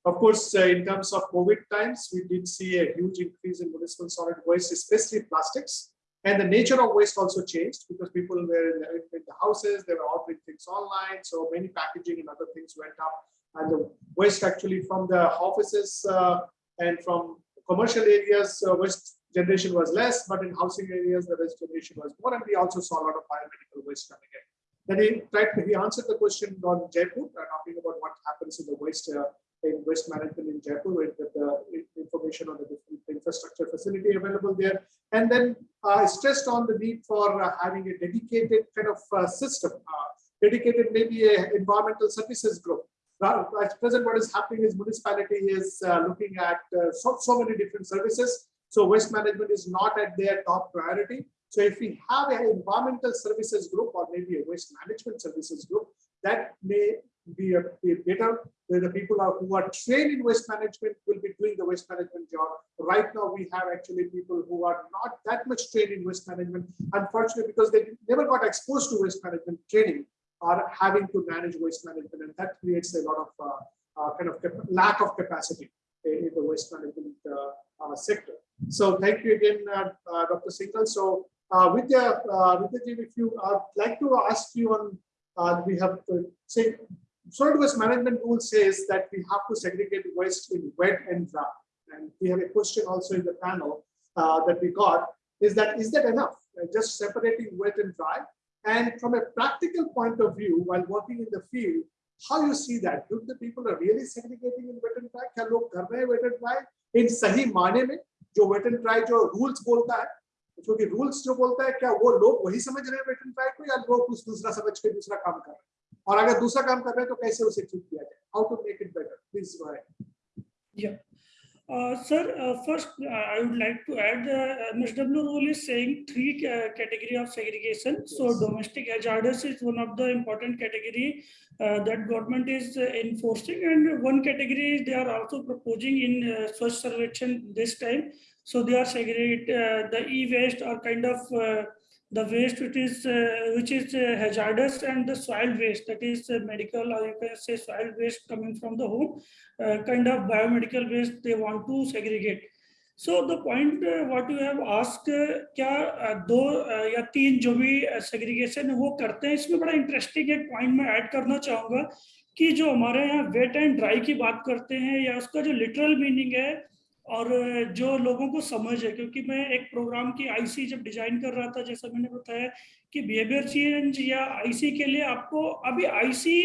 Of course, uh, in terms of COVID times, we did see a huge increase in municipal solid waste, especially plastics. And the nature of waste also changed because people were in the, in the houses, they were ordering things online. So many packaging and other things went up. And the waste actually from the offices uh, and from commercial areas, uh, waste generation was less, but in housing areas, the waste generation was more. And we also saw a lot of biomedical waste coming in. Then he tried to, he answered the question on Jaipur, uh, talking about what happens in the waste uh, in waste management in Jaipur with the information on the different infrastructure facility available there. And then uh, stressed on the need for uh, having a dedicated kind of uh, system, uh, dedicated maybe a environmental services group. At present, what is happening is municipality is looking at so, so many different services. So waste management is not at their top priority. So if we have an environmental services group or maybe a waste management services group, that may be, a, be better where the people are, who are trained in waste management will be doing the waste management job. Right now, we have actually people who are not that much trained in waste management, unfortunately, because they never got exposed to waste management training are having to manage waste management. And that creates a lot of uh, uh, kind of lack of capacity in, the waste management uh, uh, sector. So thank you again, uh, uh, Dr. Singhal. So uh, Vidya, uh, Vidya, if you uh, like to ask you on, uh, we have to say, solid waste management rule says that we have to segregate waste in wet and dry. And we have a question also in the panel uh, that we got, is that, is that enough? Uh, Just separating wet and dry? And from a practical point of view, while working in the field, how you see that? Do the people are really segregating in wet and dry? क्या लोग कर रहे हैं wet and dry? इन सही माने में जो wait and try जो रूल्स बोलता है क्योंकि रूल्स जो बोलता है, क्या वो लोग वही समझ रहे हैं वेट एंड ट्राई को, या लोग कुछ दूसरा समझ के दूसरा काम कर रहे हैं? और अगर दूसरा काम कर रहे हैं तो कैसे उसे ठीक किया जाए? How to make it better please go ahead Yeah. Uh, sir, uh, first, uh, I would like to add, uh, MSW rule is saying three ca- category of segregation. So domestic hazardous is one of the important category uh, that government is uh, enforcing. And one category they are also proposing in uh, Swachh Sarvekshan this time. So they are segregate, uh, the e-waste or kind of uh, the waste which is, uh, which is uh, hazardous and the soil waste that is uh, medical or you can say soil waste coming from the home uh, kind of biomedical waste they want to segregate. So the point uh, what you have asked uh, क्या uh, दो uh, या तीन जो भी segregation है वो करते हैं इसमें बड़ा इंटरेस्टिंग एक पॉइंट मैं ऐड करना चाहूँगा कि जो हमारे यहाँ वेट एंड ड्राई की बात करते हैं या उसका जो लिटरल मीनिंग है और जो लोगों को समझ है, क्योंकि मैं एक प्रोग्राम की आईसी जब डिज़ाइन कर रहा था, जैसा मैंने बताया कि बिहेवियर चेंज या आईसी के लिए आपको, अभी आईसी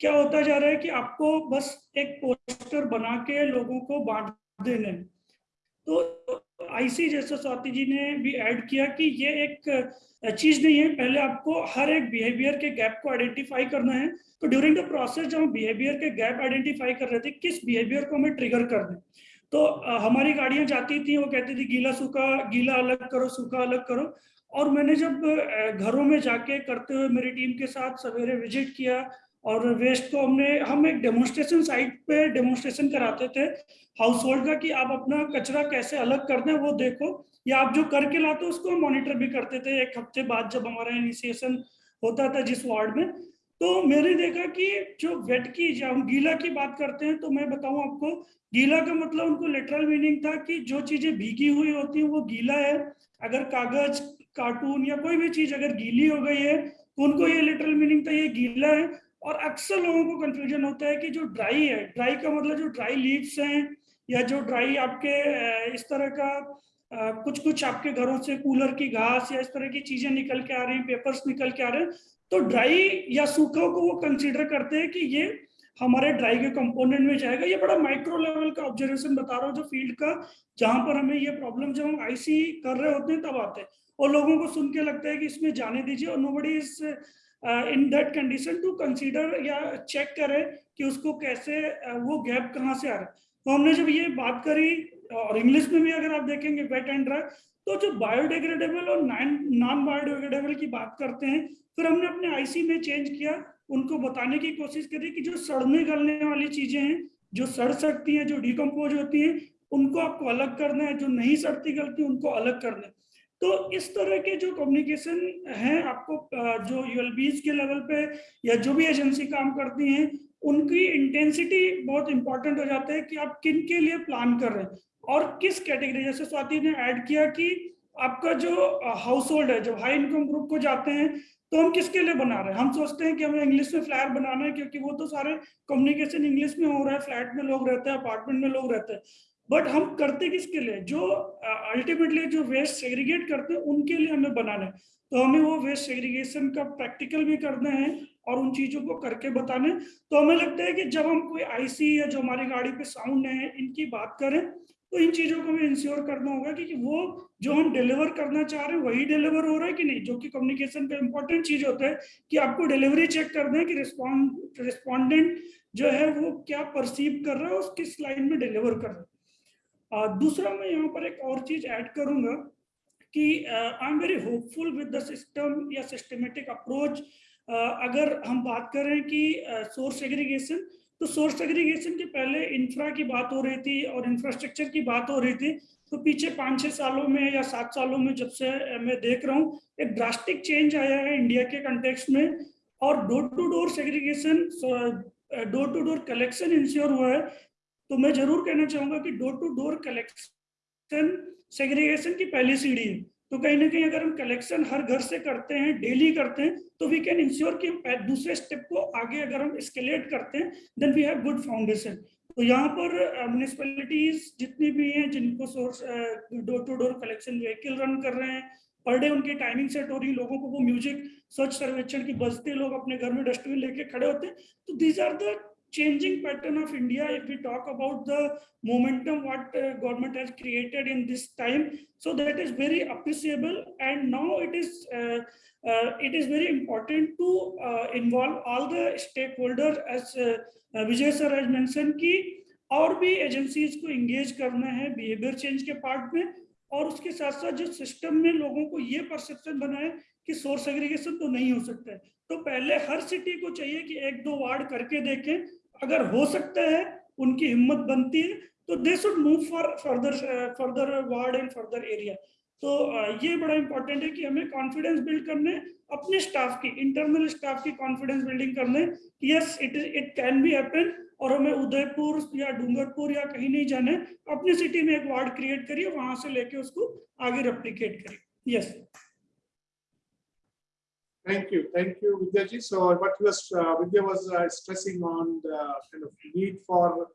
क्या होता जा रहा है कि आपको बस एक पोस्टर बना के लोगों को बांट देने। तो आईसी जैसा स्वाति जी ने भी ऐड किया कि ये एक चीज़ नहीं है, पहले आपको हर एक बिहेवियर के गैप को आइडेंटिफाई करना है तो ड्यूरिंग द प्रोसेस जब हम बिहेवियर के गैप आइडेंटिफाई कर रहे थे, किस बिहेवियर को हमें ट्रिगर कर दें तो हमारी गाड़ियाँ जाती थी, वो कहती थी, गीला सूखा, गीला अलग करो, सूखा अलग करो। और मैंने जब घरों में जाके करते हुए मेरी टीम के साथ सवेरे विज़िट किया और वेस्ट को हमने, हम एक डेमोन्स्ट्रेशन साइट पे डेमोन्स्ट्रेशन कराते थे हाउस होल्ड का कि आप अपना कचरा कैसे अलग करते हैं वो देखो। या आप जो करके लाते हो, उसको मॉनिटर भी करते थे। एक हफ़्ते बाद जब हमारा इनिशिएशन होता था जिस वार्ड में तो मैंने देखा कि जो वेट की जब हम गीला की बात करते हैं तो मैं बताऊँ आपको, गीला का मतलब उनको लिटरल मीनिंग था कि जो चीज़ें भीगी हुई होती हैं, वो गीला है। अगर कागज़ कार्टून या कोई भी चीज़ अगर गीली हो गई है तो उनको ये लिटरल मीनिंग था, ये गीला है। और अक्सर लोगों को कंफ्यूजन होता है कि जो ड्राई है ड्राई का मतलब जो ड्राई लीव्स हैं, या जो ड्राई आपके इस तरह का कुछ कुछ आपके घरों से कूलर की घास या इस तरह की चीज़ें निकल के आ रही हैं पेपर्स निकल के आ रहे हैं तो ड्राई या सूखा को वो कंसीडर करते हैं कि ये हमारे ड्राई के कंपोनेंट में जाएगा। ये बड़ा माइक्रो लेवल का ऑब्जर्वेशन बता रहा हूँ जो फ़ील्ड का जहाँ पर हमें ये प्रॉब्लम जब हम आईसी कर रहे होते हैं तब आते हैं। और लोगों को सुन के लगता है कि इसमें जाने दीजिए और nobody is in that condition to consider या चेक करे कि उसको कैसे uh, वो गैप कहाँ से आ रहा है। तो हमने जब ये बात करी और इंग्लिश में भी अगर आप देखेंगे वेट एंड ड्राई तो जो बायोडिग्रेडेबल और नॉन बायोडिग्रेडेबल की बात करते हैं, फिर हमने अपने आईसी में चेंज किया, उनको बताने की कोशिश करी कि जो सड़ने गलने वाली चीज़ें हैं, जो सड़ सकती हैं, जो डिकम्पोज होती हैं, उनको आपको अलग करना है, जो नहीं सड़ती गलती, उनको अलग करना है। तो इस तरह के जो कम्युनिकेशन है, आपको जो यूएलबीज के लेवल पे, या जो भी एजेंसी काम करती हैं, उनकी इंटेंसिटी बहुत इंपॉर्टेंट हो जाता है कि आप किन के लिए प्लान कर रहे हैं। और किस कैटेगरी जैसे स्वाति ने ऐड किया कि आपका जो हाउस होल्ड है जब हाई इनकम ग्रुप को जाते हैं तो हम किसके लिए बना रहे हैं? हम सोचते हैं कि हमें इंग्लिश में फ्लैट बनाना है, क्योंकि वो तो सारे कम्युनिकेशन इंग्लिश में हो रहा है फ्लैट में लोग रहते हैं अपार्टमेंट में लोग रहते हैं। बट हम करते किसके लिए? जो अल्टीमेटली जो वेस्ट सेग्रीगेट करते हैं, उनके लिए हमें बनाना है। तो हमें वो वेस्ट सेग्रीगेशन का प्रैक्टिकल भी करना है और उन चीज़ों को करके बताना है। तो हमें लगता है कि जब हम कोई आईसी या जो हमारी गाड़ी पे साउंड है, इनकी बात करें तो इन चीज़ों को हमें इंश्योर करना होगा कि, कि वो जो हम डिलीवर करना चाह रहे हैं वही डिलीवर हो रहा है कि नहीं? जो कि कम्युनिकेशन का इंपॉर्टेंट चीज़ होता है कि आपको डिलीवरी चेक करना है कि रिस्पॉन्ड रिस्पॉन्डेंट जो है वो क्या परसीव कर रहा है और किस लाइन में डिलीवर कर रहा है। आ, दूसरा मैं यहाँ पर एक और चीज़ ऐड करूँगा कि I am very hopeful with the system या सिस्टमेटिक अप्रोच अगर हम बात करें कि सोर्स एग्रीगेशन तो सोर्स एग्रीगेशन के पहले इंफ्रा की बात हो रही थी और इंफ्रास्ट्रक्चर की बात हो रही थी तो पीछे पाँच छः सालों में या सात सालों में जब से मैं देख रहा हूँ, एक ड्रास्टिक चेंज आया है इंडिया के कंटेक्स्ट में और door to door segregation door to door collection ensure हुआ है। तो मैं ज़रूर कहना चाहूँगा कि door to door collection segregation की पहली सीढ़ी है। तो कहीं ना कहीं अगर हम कलेक्शन हर घर से करते हैं डेली करते हैं तो वी कैन इंश्योर कि दूसरे स्टेप को आगे अगर हम स्केलेट करते हैं then we have good foundation तो यहाँ पर म्यूनिसपैलिटीज जितनी भी हैं, जिनको source door to door collection vehicle run कर रहे हैं पर डे उनकी टाइमिंग सेट हो रही है लोगों को वो म्यूज़िक स्वच्छ सर्वेक्षण की बजते लोग अपने घर में डस्टबिन लेके खड़े होते हैं तो these are the changing pattern of India if we talk about the momentum what uh, government has created in this time. So that is very appreciable and now it is uh, uh, it is very important to uh, involve all the stakeholders as uh, Vijay sir has mentioned कि और भी agencies को engage करना है behaviour change के part में और उसके साथ साथ जो सिस्टम में लोगों को ये परसेप्शन बनाए कि सोर्स एग्रीगेशन तो नहीं हो सकता है। तो पहले हर सिटी को चाहिए कि एक दो वार्ड करके देखें। अगर हो सकता है, उनकी हिम्मत बनती है तो they should move for further further ward and further area तो ये बड़ा इंपॉर्टेंट है कि हमें कॉन्फिडेंस बिल्ड करने अपने स्टाफ की इंटरनल स्टाफ की कॉन्फिडेंस बिल्डिंग करने yes it it can be happen और हमें उदयपुर या डूंगरपुर या कहीं नहीं जाने अपनी सिटी में एक वार्ड क्रिएट करिए वहाँ से लेके उसको आगे रेप्लीकेट करिए yes Thank you, thank you, Vidyaji. So what was uh, Vidya was uh, stressing on the kind of need for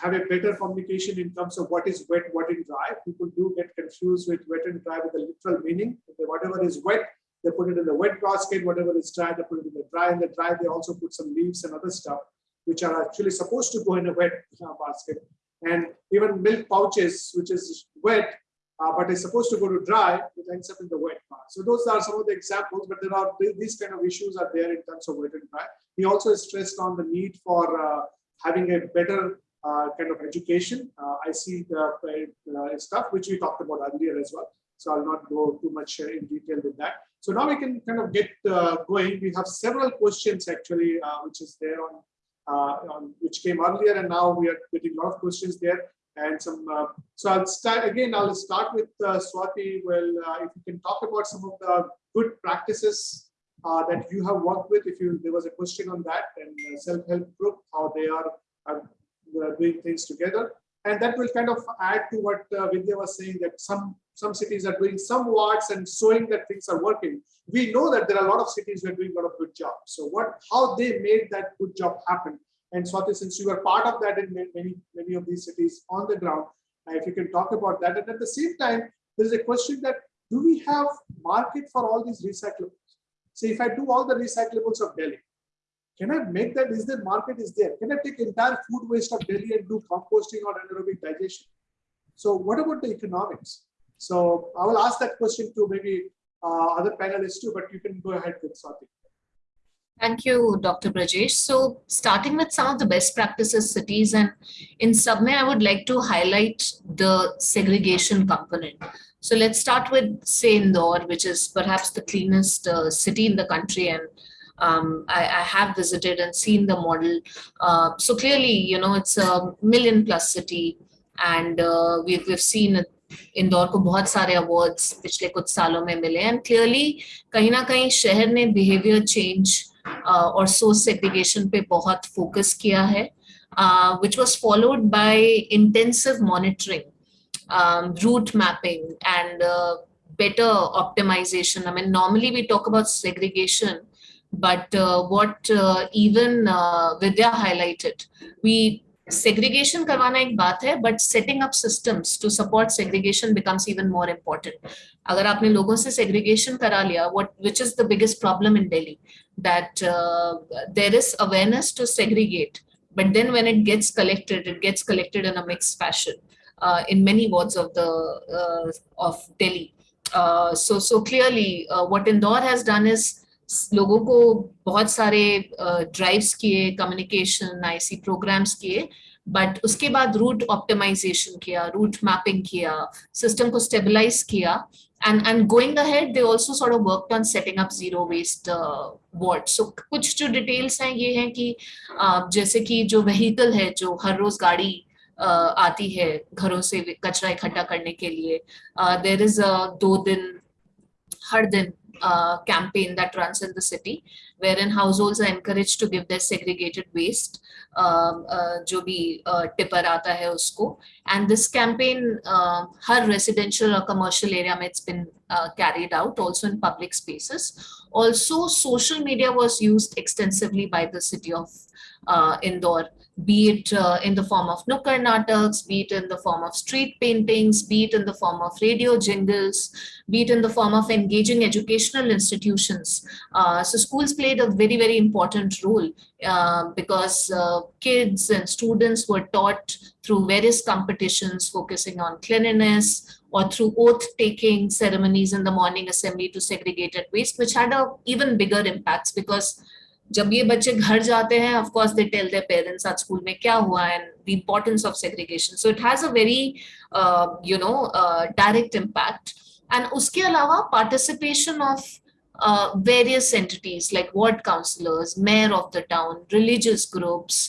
have a better communication in terms of what is wet, what is dry. People do get confused with wet and dry with the literal meaning. Whatever is wet, they put it in the wet basket. Whatever is dry, they put it in the dry. In the dry, they also put some leaves and other stuff, which are actually supposed to go in a wet uh, basket. And even milk pouches, which is wet, uh, but is supposed to go to dry, it ends up in the wet part. So those are some of the examples, but there are these kind of issues are there in terms of wet and dry. He also stressed on the need for uh, having a better kind of education. Uh, I see the uh, stuff which we talked about earlier as well. So I'll not go too much uh, in detail with that. So now we can kind of get going. We have several questions actually, which is there on, on which came earlier, and now we are getting a lot of questions there and some. Uh, so I'll start again. I'll start with uh, Swati. Well, uh, if you can talk about some of the good practices uh, that you have worked with. If you there was a question on that and self-help group, how they are doing things together, and that will kind of add to what uh, Vidya was saying that some some cities are doing some wards and showing that things are working. We know that there are a lot of cities who are doing a lot of good job. So what how they made that good job happen and Swati, since you are part of that in many, many of these cities on the ground, uh, if you can talk about that. And at the same time, there's a question that do we have market for all these recyclables? So if I do all the recyclables of Delhi, can I make that? Is the market is there? Can I take entire food waste of Delhi and do composting or anaerobic digestion? So what about the economics? So I will ask that question to maybe uh, other panelists too, but you can go ahead with Swati. Thank you, Dr. Brajesh. So starting with some of the best practices cities and in Subme, I would like to highlight the segregation component. So let's start with say Indore, which is perhaps the cleanest uh, city in the country and um, I, I, have visited and seen the model. Uh, so clearly, you know, it's a million plus city and uh, we've, we've seen Indore को बहुत सारे awards पिछले कुछ सालों में मिले and clearly कहीं ना कहीं शहर ने बिहेवियर चेंज और सोर्स सेग्रीगेशन पे बहुत फोकस किया है which was followed by intensive monitoring, um, route mapping, and uh, better optimization. I mean, normally we talk about segregation, but uh, what uh, even uh, Vidya highlighted, we segregation करवाना एक बात है but setting up systems to support segregation becomes even more important अगर आपने लोगों से segregation करा लिया what which is the biggest problem in Delhi that uh, there is awareness to segregate but then when it gets collected it gets collected in a mixed fashion uh, in many wards of the uh, of Delhi uh, so so clearly uh, what Indore has done is लोगों को बहुत सारे drives किए communication IC programmes किए but उसके बाद route optimisation किया route mapping किया सिस्टम को स्टेबलाइज किया and and going ahead they also sort of worked on setting up zero waste uh, ward. So कुछ जो details हैं ये हैं कि uh, जैसे कि जो vehicle है जो हर रोज गाड़ी uh, आती है घरों से कचरा इकट्ठा करने के लिए देर इज़ दो दिन हर दिन uh, campaign that runs in the city, wherein households are encouraged to give their segregated waste, um, uh, जो भी uh, tipper आता है उसको. And this campaign, uh, her residential or commercial area में it's been uh, carried out, also in public spaces. Also, social media was used extensively by the city of uh, Indore be it uh, in the form of nukkar nataks, be it in the form of street paintings, be it in the form of radio jingles, be it in the form of engaging educational institutions. Uh, so schools played a very, very important role uh, because uh, kids and students were taught through various competitions focusing on cleanliness or through oath-taking ceremonies in the morning assembly to segregated waste, which had a even bigger impacts because जब ये बच्चे घर जाते हैं of course they tell their parents आज school में क्या हुआ and the importance of segregation so it has a very you know direct impact and उसके अलावा participation of various entities like ward councillors mayor of the town religious groups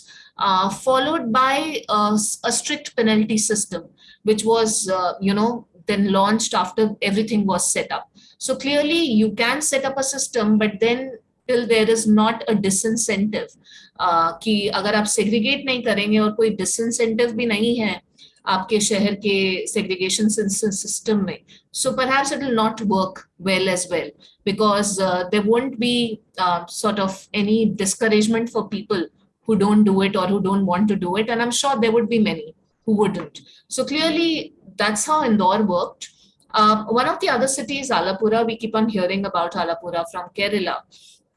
followed by a strict penalty system which was you know then launch after everything was setup so clearly you can set up a system but then till there is not a disincentive uh, कि अगर segregate नहीं करेंगे और कोई disincentive भी नहीं है segregation system so perhaps it will not work well as well because uh, there won't be uh, sort of any discouragement for people who don't do it or who don't want to do it and I'm sure there would be many who wouldn't so clearly that's how Indore worked uh, one of the other cities, Alappuzha, we keep on hearing about Alappuzha from Kerala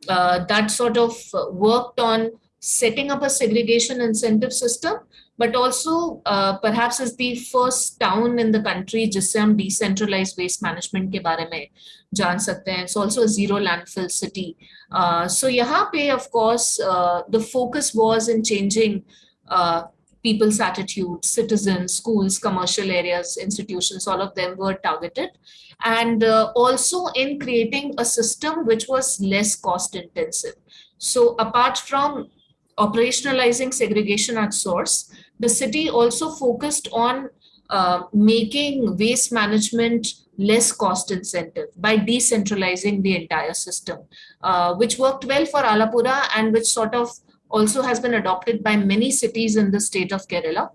uh, that sort of worked on setting up a segregation incentive system, but also uh, perhaps is the first town in the country जिससे हम decentralized waste management के बारे में जान सकते हैं. It's also a zero landfill city. Uh, so यहाँ पे of course uh, the focus was in changing uh, people's attitudes, citizens, schools, commercial areas, institutions, all of them were targeted. And uh, also in creating a system which was less cost intensive. So apart from operationalizing segregation at source, the city also focused on uh, making waste management less cost incentive by decentralizing the entire system, uh, which worked well for Alappuzha and which sort of also has been adopted by many cities in the state of Kerala.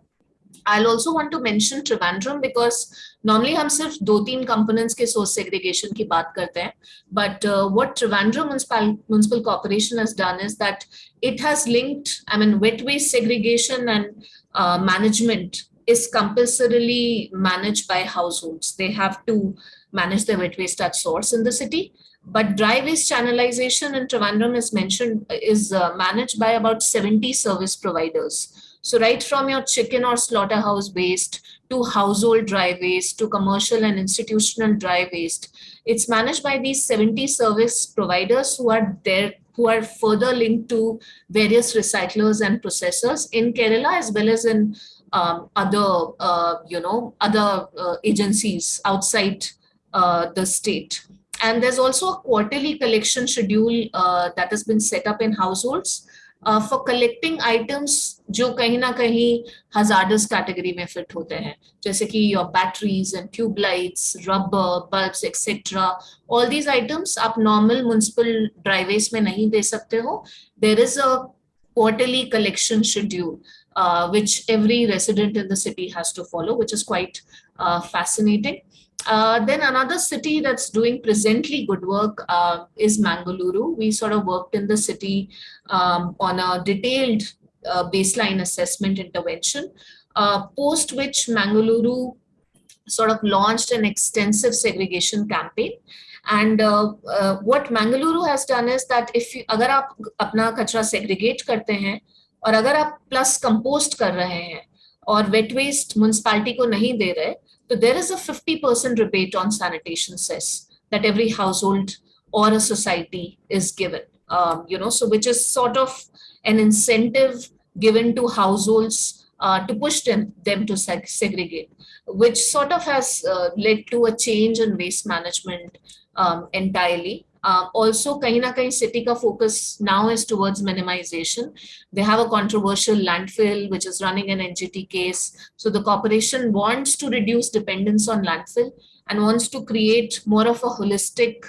I'll also want to mention Trivandrum because normally हम सिर्फ दो तीन components के source segregation की बात करते हैं but uh, what Trivandrum municipal municipal corporation has done is that it has linked I mean wet waste segregation and uh, management is compulsorily managed by households they have to manage their wet waste at source in the city but dry waste channelization in Trivandrum is mentioned is uh, managed by about 70 service providers. So right from your chicken or slaughterhouse waste to household dry waste to commercial and institutional dry waste, it's managed by these 70 service providers who are there who are further linked to various recyclers and processors in Kerala as well as in um, other, uh, you know, other uh, agencies outside uh, the state. And there's also a quarterly collection schedule uh, that has been set up in households for collecting items जो कहीं ना कहीं hazardous category में fit होते हैं, जैसे कि your batteries and tubelights rubber bulbs etcetera all these items आप नॉर्मल म्यूनसिपल ड्राइवेज में नहीं दे सकते हो। There is a quarterly collection schedule which every resident in the city has to follow which is quite fascinating Uh, then another city that's doing presently good work uh, is Mangaluru. We sort of worked in the city um, on a detailed uh, baseline assessment intervention, uh, post which Mangaluru sort of launched an extensive segregation campaign. And uh, uh, what Mangaluru has done is that if you, अगर आप अपना कचरा segregate करते हैं और अगर आप plus compost कर रहे हैं और wet waste municipality को नहीं दे रहे so there is a 50% rebate on sanitation cess that every household or a society is given, um, you know, so which is sort of an incentive given to households uh, to push them, them to seg segregate, which sort of has uh, led to a change in waste management um, entirely. Uh, also, kahin na kahin city ka focus now is towards minimization. They have a controversial landfill which is running an NGT case. So the corporation wants to reduce dependence on landfill and wants to create more of a holistic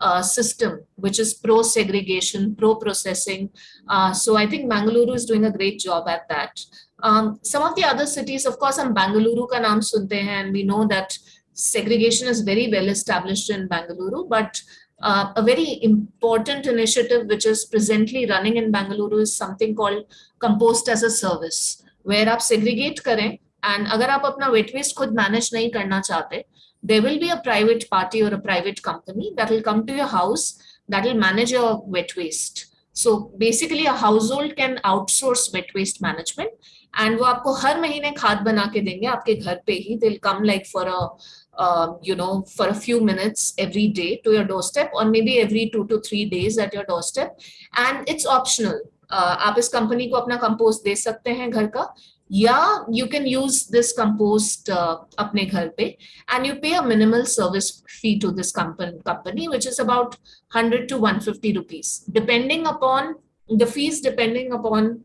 uh, system which is pro-segregation, pro-processing. Uh, so I think Bangalore is doing a great job at that. Um, some of the other cities, of course, I'm Bangalore ka naam sunte hain, and we know that segregation is very well established in Bangalore, but uh, a very important initiative which is presently running in Bangalore is something called compost as a service, where आप segregate करें and अगर आप अपना wet waste खुद manage नहीं करना चाहते, there will be a private party or a private company that will come to your house that will manage your wet waste. So basically a household can outsource wet waste management and वो आपको हर महीने खाद बना के देंगे आपके घर पे ही they'll come like for a uh, you know for a few minutes every day to your doorstep or maybe every two to three days at your doorstep and it's optional uh, आप इस company को अपना compost दे सकते हैं घर का या you can use this compost uh, अपने घर पे and you pay a minimal service fee to this company company which is about 100 to 150 rupees depending upon the fees depending upon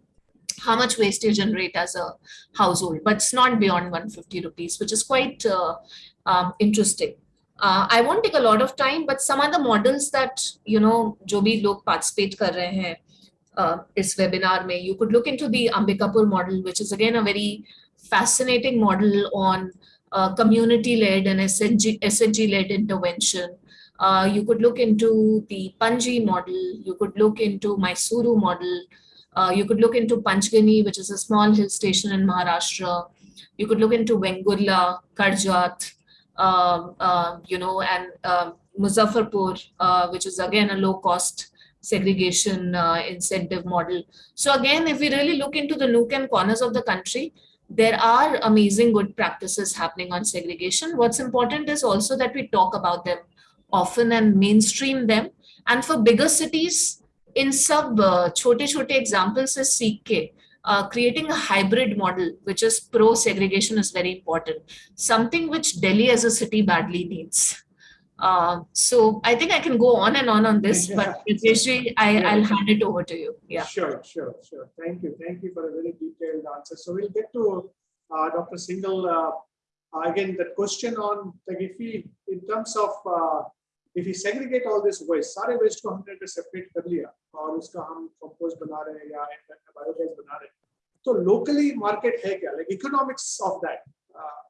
how much waste you generate as a household, but it's not beyond 150 rupees, which is quite uh, um, interesting. Uh, I won't take a lot of time, but some other models that, you know, जो भी लोग participate कर रहे हैं uh, webinar में, you could look into the Ambikapur model, which is again a very fascinating model on uh, community-led and SHG-led SHG intervention. Uh, you could look into the Panji model, you could look into Mysuru model, uh, you could look into Panchgani, which is a small hill station in Maharashtra. You could look into Vengurla, Karjat, um, uh, you know, and uh, Muzaffarpur, uh, which is again a low cost segregation uh, incentive model. So again, if we really look into the nook and corners of the country, there are amazing good practices happening on segregation. What's important is also that we talk about them often and mainstream them. And for bigger cities, in sub uh, chote chote examples is CK, uh, creating a hybrid model, which is pro-segregation is very important, something which Delhi as a city badly needs. Uh, so I think I can go on and on on this, but Brajeshji, I, yeah. I'll hand it over to you. Yeah. Sure, sure, sure. Thank you. Thank you for a very detailed answer. So we'll get to uh, Dr. Singhal. Uh, again, the question on like if we, in terms of uh, if we segregate all this waste, सारे waste को हमने separate कर लिया और उसका हम compost बना रहे या biogas बना रहे हैं. तो locally market है क्या? Like economics of that. Uh,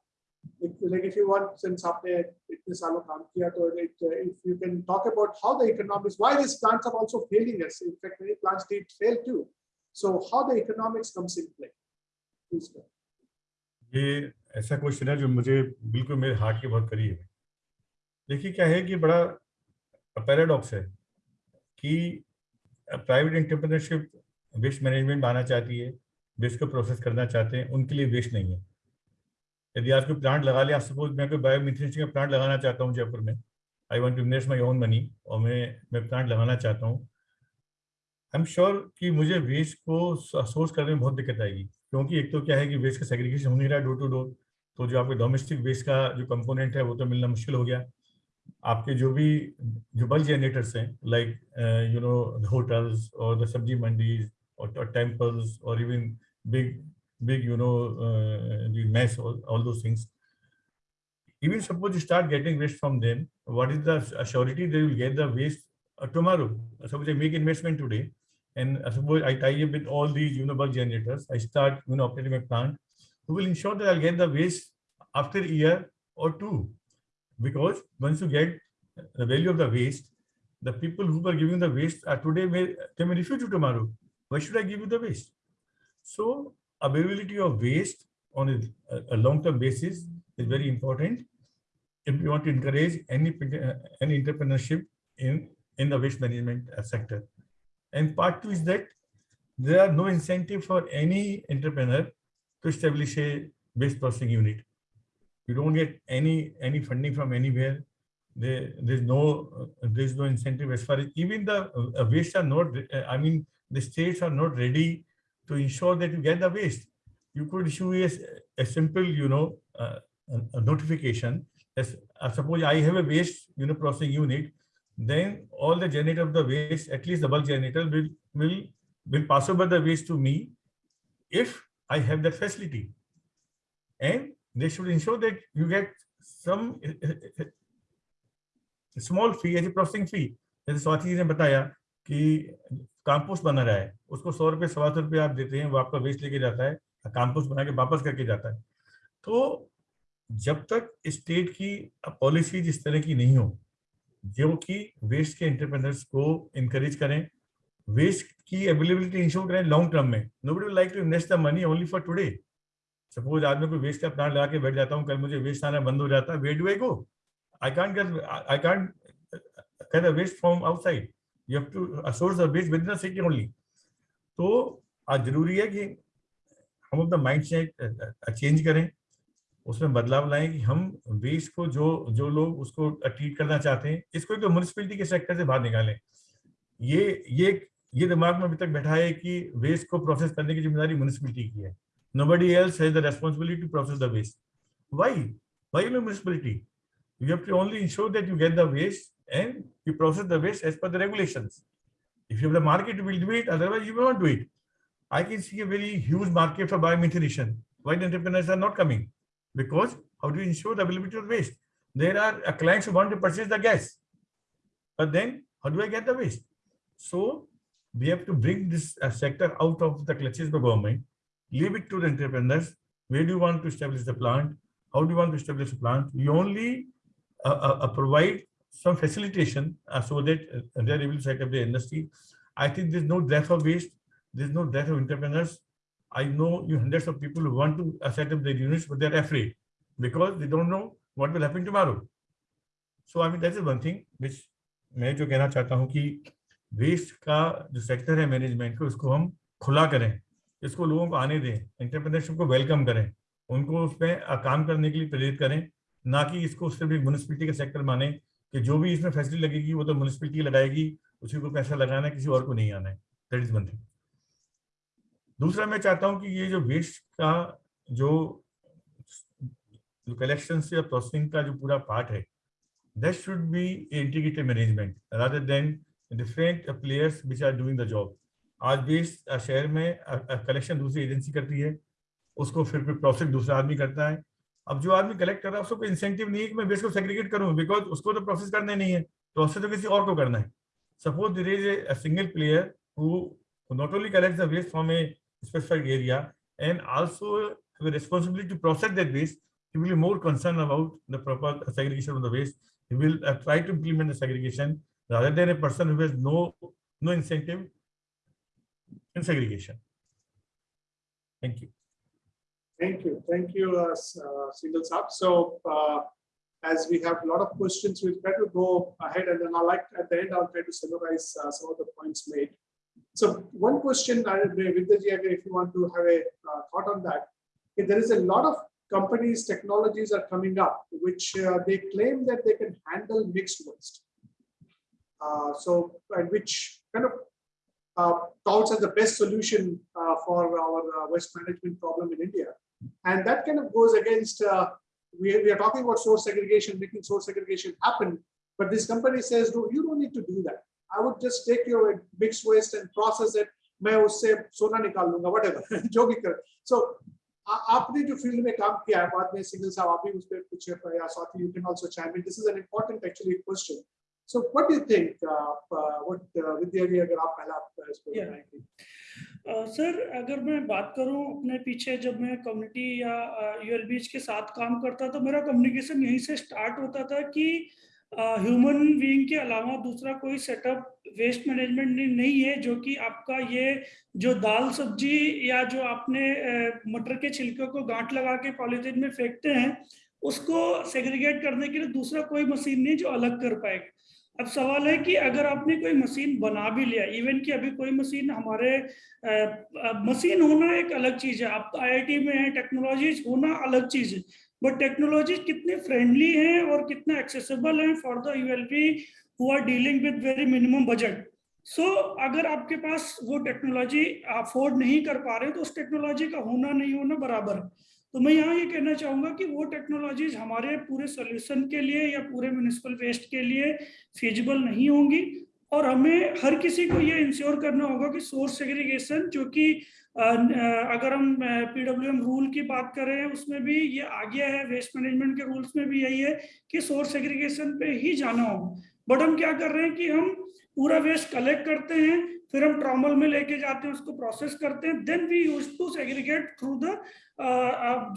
if, like if you want, since आपने इतने सालों काम किया तो it, uh, if you can talk about how the economics, why these plants are also failing us. In fact, many plants did fail too. So how the economics comes in play? Please go. ये ऐसा question है जो मुझे बिल्कुल मेरे heart के बहुत करीब है देखिए क्या है कि बड़ा पैराडॉक्स है कि प्राइवेट एंटरप्रेन्योरशिप वेस्ट मैनेजमेंट बनाना चाहती है वेस्ट को प्रोसेस करना चाहते हैं, उनके लिए वेस्ट नहीं है। यदि आज कोई प्लांट लगा लिया सपोज़ मैं कोई बायोमिथेन का प्लांट लगाना चाहता हूँ जयपुर में I want to invest my own money और मैं मैं प्लांट लगाना चाहता हूँ आई एम श्योर कि मुझे वेस्ट को सोर्स करने में बहुत दिक्कत आएगी। क्योंकि एक तो क्या है कि वेस्ट का सेग्रीगेशन हो नहीं रहा डोर टू डोर तो जो आपके डोमेस्टिक वेस्ट का जो कंपोनेंट है, वो तो मिलना मुश्किल हो गया। आपके जो भी, जो बल्क जनरेटर्स हैं लाइक यू नो होटल्स और द सब्ज़ी mandis or, or temples or even big big you know uh, the mess all, all those things. Even suppose you start getting waste from them what is the surety they will get the waste uh, tomorrow? Suppose i make investment today and uh, suppose i tie up with all these you know bulk generators i start you know operating my plant who will ensure that i'll get the waste after a year or two? Because once you get the value of the waste the people who are giving the waste are today may they may refuse you tomorrow why should i give you the waste so availability of waste on a, a long-term basis is very important if we want to encourage any uh, any entrepreneurship in in the waste management uh, sector. And part two is that there are no incentive for any entrepreneur to establish a waste processing unit. You don't get any any funding from anywhere. There there's no uh, there's no incentive as far as even the uh, waste are not. Uh, I mean the states are not ready to ensure that you get the waste. You could issue a, a simple you know uh, a, a notification as uh, suppose I have a waste you know processing unit, then all the generator of the waste, at least the bulk generator, will will will pass over the waste to me if I have that facility. And they should ensure that you get some small fee as a processing fee जैसे स्वाति जी ने बताया कि compost बना रहा है, उसको सौ रुपये, सवा सौ रुपये आप देते हैं, वो आपका वेस्ट लेके जाता है कंपोस्ट बना के वापस करके जाता है। तो जब तक स्टेट की पॉलिसी इस तरह की नहीं हो, जो कि वेस्ट के एंटरप्रेनर्स को इनकरेज करें वेस्ट की अवेलेबिलिटी इंश्योर करें लॉन्ग टर्म में। Nobody would like to invest the money only for today suppose आज मैं कोई वेस्ट का प्लांट लगा के बैठ जाता हूँ, कल मुझे वेस्ट आना बंद हो जाता है wait I go I can't get I get the waste from outside. तो आज ज़रूरी है कि हम अपना माइंड सेट चेंज करें। उसमें बदलाव लाएँ कि हम वेस्ट को जो जो लोग उसको ट्रीट करना चाहते हैं, इसको एक तो म्यूनसिपैलिटी के सेक्टर से बाहर निकालें। ये ये ये दिमाग में अभी तक बैठा है कि वेस्ट को प्रोसेस करने की ज़िम्मेदारी म्यूनसिपैलिटी की है। Nobody else has responsibility to process the waste why why municipality you have to only ensure that you get the waste and you process the waste as per the regulations. If you have the market, you will do it. Otherwise, you will not do it. I can see a very huge market for biomethanation. Why the entrepreneurs are not coming? Because how do you ensure the availability of waste? There are uh, clients who want to purchase the gas. But then, how do I get the waste? So, we have to bring this uh, sector out of the clutches of the government, leave it to the entrepreneurs. Where do you want to establish the plant? How do you want to establish a plant? You only uh, uh, provide some facilitation uh, so that uh, they're able to set up the industry. I think there's no death of waste. There's no death of entrepreneurs. I know you hundreds of people who want to uh, set up their units, but they're afraid because they don't know what will happen tomorrow. So I mean, that is one thing which मैं जो कहना चाहता हूँ कि waste का जो sector है management को उसको हम खुला करें इसको लोगों को आने दें एंटरप्रेन्योरशिप को वेलकम करें उनको उसमें काम करने के लिए प्रेरित करें ना कि इसको सिर्फ़ एक म्यूनिसपैलिटी का सेक्टर माने कि जो भी इसमें फैसिलिटी लगेगी, वो तो म्यूनिसपैलिटी लगाएगी, उसी को पैसा लगाना है, किसी और को नहीं आना है। दैट इज़ वन थिंग दूसरा मैं चाहता हूँ कि ये जो वेस्ट का जो कलेक्शन से प्रोसेसिंग का जो पूरा पार्ट है that should be integrated management rather than different players which are doing the job आज वेस्ट शहर में कलेक्शन दूसरी एजेंसी करती है, उसको फिर प्रोसेस दूसरा आदमी करता है अब जो आदमी कलेक्ट कर रहा है, उसको कोई इंसेंटिव नहीं है कि मैं वेस्ट को सेग्रीगेट करूँ बिकॉज़ उसको तो प्रोसेस करने नहीं है। तो उससे तो किसी और को करना है। Suppose there is a single player who not only collect the waste from a specified area and also responsibility to process that waste you will more concern about the proper segregation of the waste you will try to implement the segregation rather than a person whose no no incentive in segregation thank you Thank you. Thank you, uh, uh, Sab. So uh, as we have a lot of questions, we'll try to go ahead and then I'll like at the end, I'll try to summarize uh, some of the points made. So one question, uh, Vidyaji, if you want to have a uh, thought on that, if there is a lot of companies, technologies are coming up, which uh, they claim that they can handle mixed waste. Uh, so, and which kind of uh, touts as the best solution uh, for our uh, waste management problem in India. And that kind of goes against, uh, we, we are talking about source segregation, making source segregation happen, but this company says, no, you don't need to do that. I would just take your mixed waste and process it. मैं उससे सोना निकाल लूंगा whatever. जो कर। So आ, आपने जो field में काम किया है बाद में सिंघल साहब आप भी उस पर कुछ या साथ ही you can also chain this is an so what do you think uh, uh, what uh, Vidya ji अगर आप पहला इसको yeah. सर uh, अगर मैं बात करूँ अपने पीछे जब मैं कम्युनिटी या यूएलबीज के साथ काम करता तो मेरा कम्युनिकेशन यहीं से स्टार्ट होता था कि ह्यूमन uh, बीइंग के अलावा दूसरा कोई सेटअप वेस्ट मैनेजमेंट नहीं है जो कि आपका ये जो दाल सब्ज़ी या जो आपने मटर के छिलके को गांठ लगा के पॉलीथीन में फेंकते हैं उसको सेग्रीगेट करने के लिए दूसरा कोई मशीन नहीं जो अलग कर पाएगा अब सवाल है कि अगर आपने कोई मशीन बना भी लिया इवन कि अभी कोई मशीन हमारे मशीन होना एक अलग चीज़ है। आप आईआईटी में है टेक्नोलॉजीज़ होना अलग चीज़ है। बट टेक्नोलॉजी कितने फ्रेंडली हैं और कितना एक्सेसिबल हैं for the ULB who are dealing with very minimum budget so अगर आपके पास वो टेक्नोलॉजी अफोर्ड नहीं कर पा रहे तो उस टेक्नोलॉजी का होना नहीं होना बराबर। है तो मैं यहाँ ये कहना चाहूँगा कि वो टेक्नोलॉजीज़ हमारे पूरे सोल्यूशन के लिए या पूरे म्यूनिसिपल वेस्ट के लिए फिजिबल नहीं होंगी। और हमें हर किसी को ये इंश्योर करना होगा कि सोर्स सेग्रीगेशन जो कि अगर हम पीडब्ल्यूएम रूल की बात करें, उसमें भी ये आ गया है वेस्ट मैनेजमेंट के रूल्स में भी यही है कि सोर्स सेग्रीगेशन पे ही जाना हो। बट हम क्या कर रहे हैं कि हम पूरा वेस्ट कलेक्ट करते हैं फिर हम ट्रॉमल में लेके जाते हैं उसको प्रोसेस करते हैं then we use to segregate through the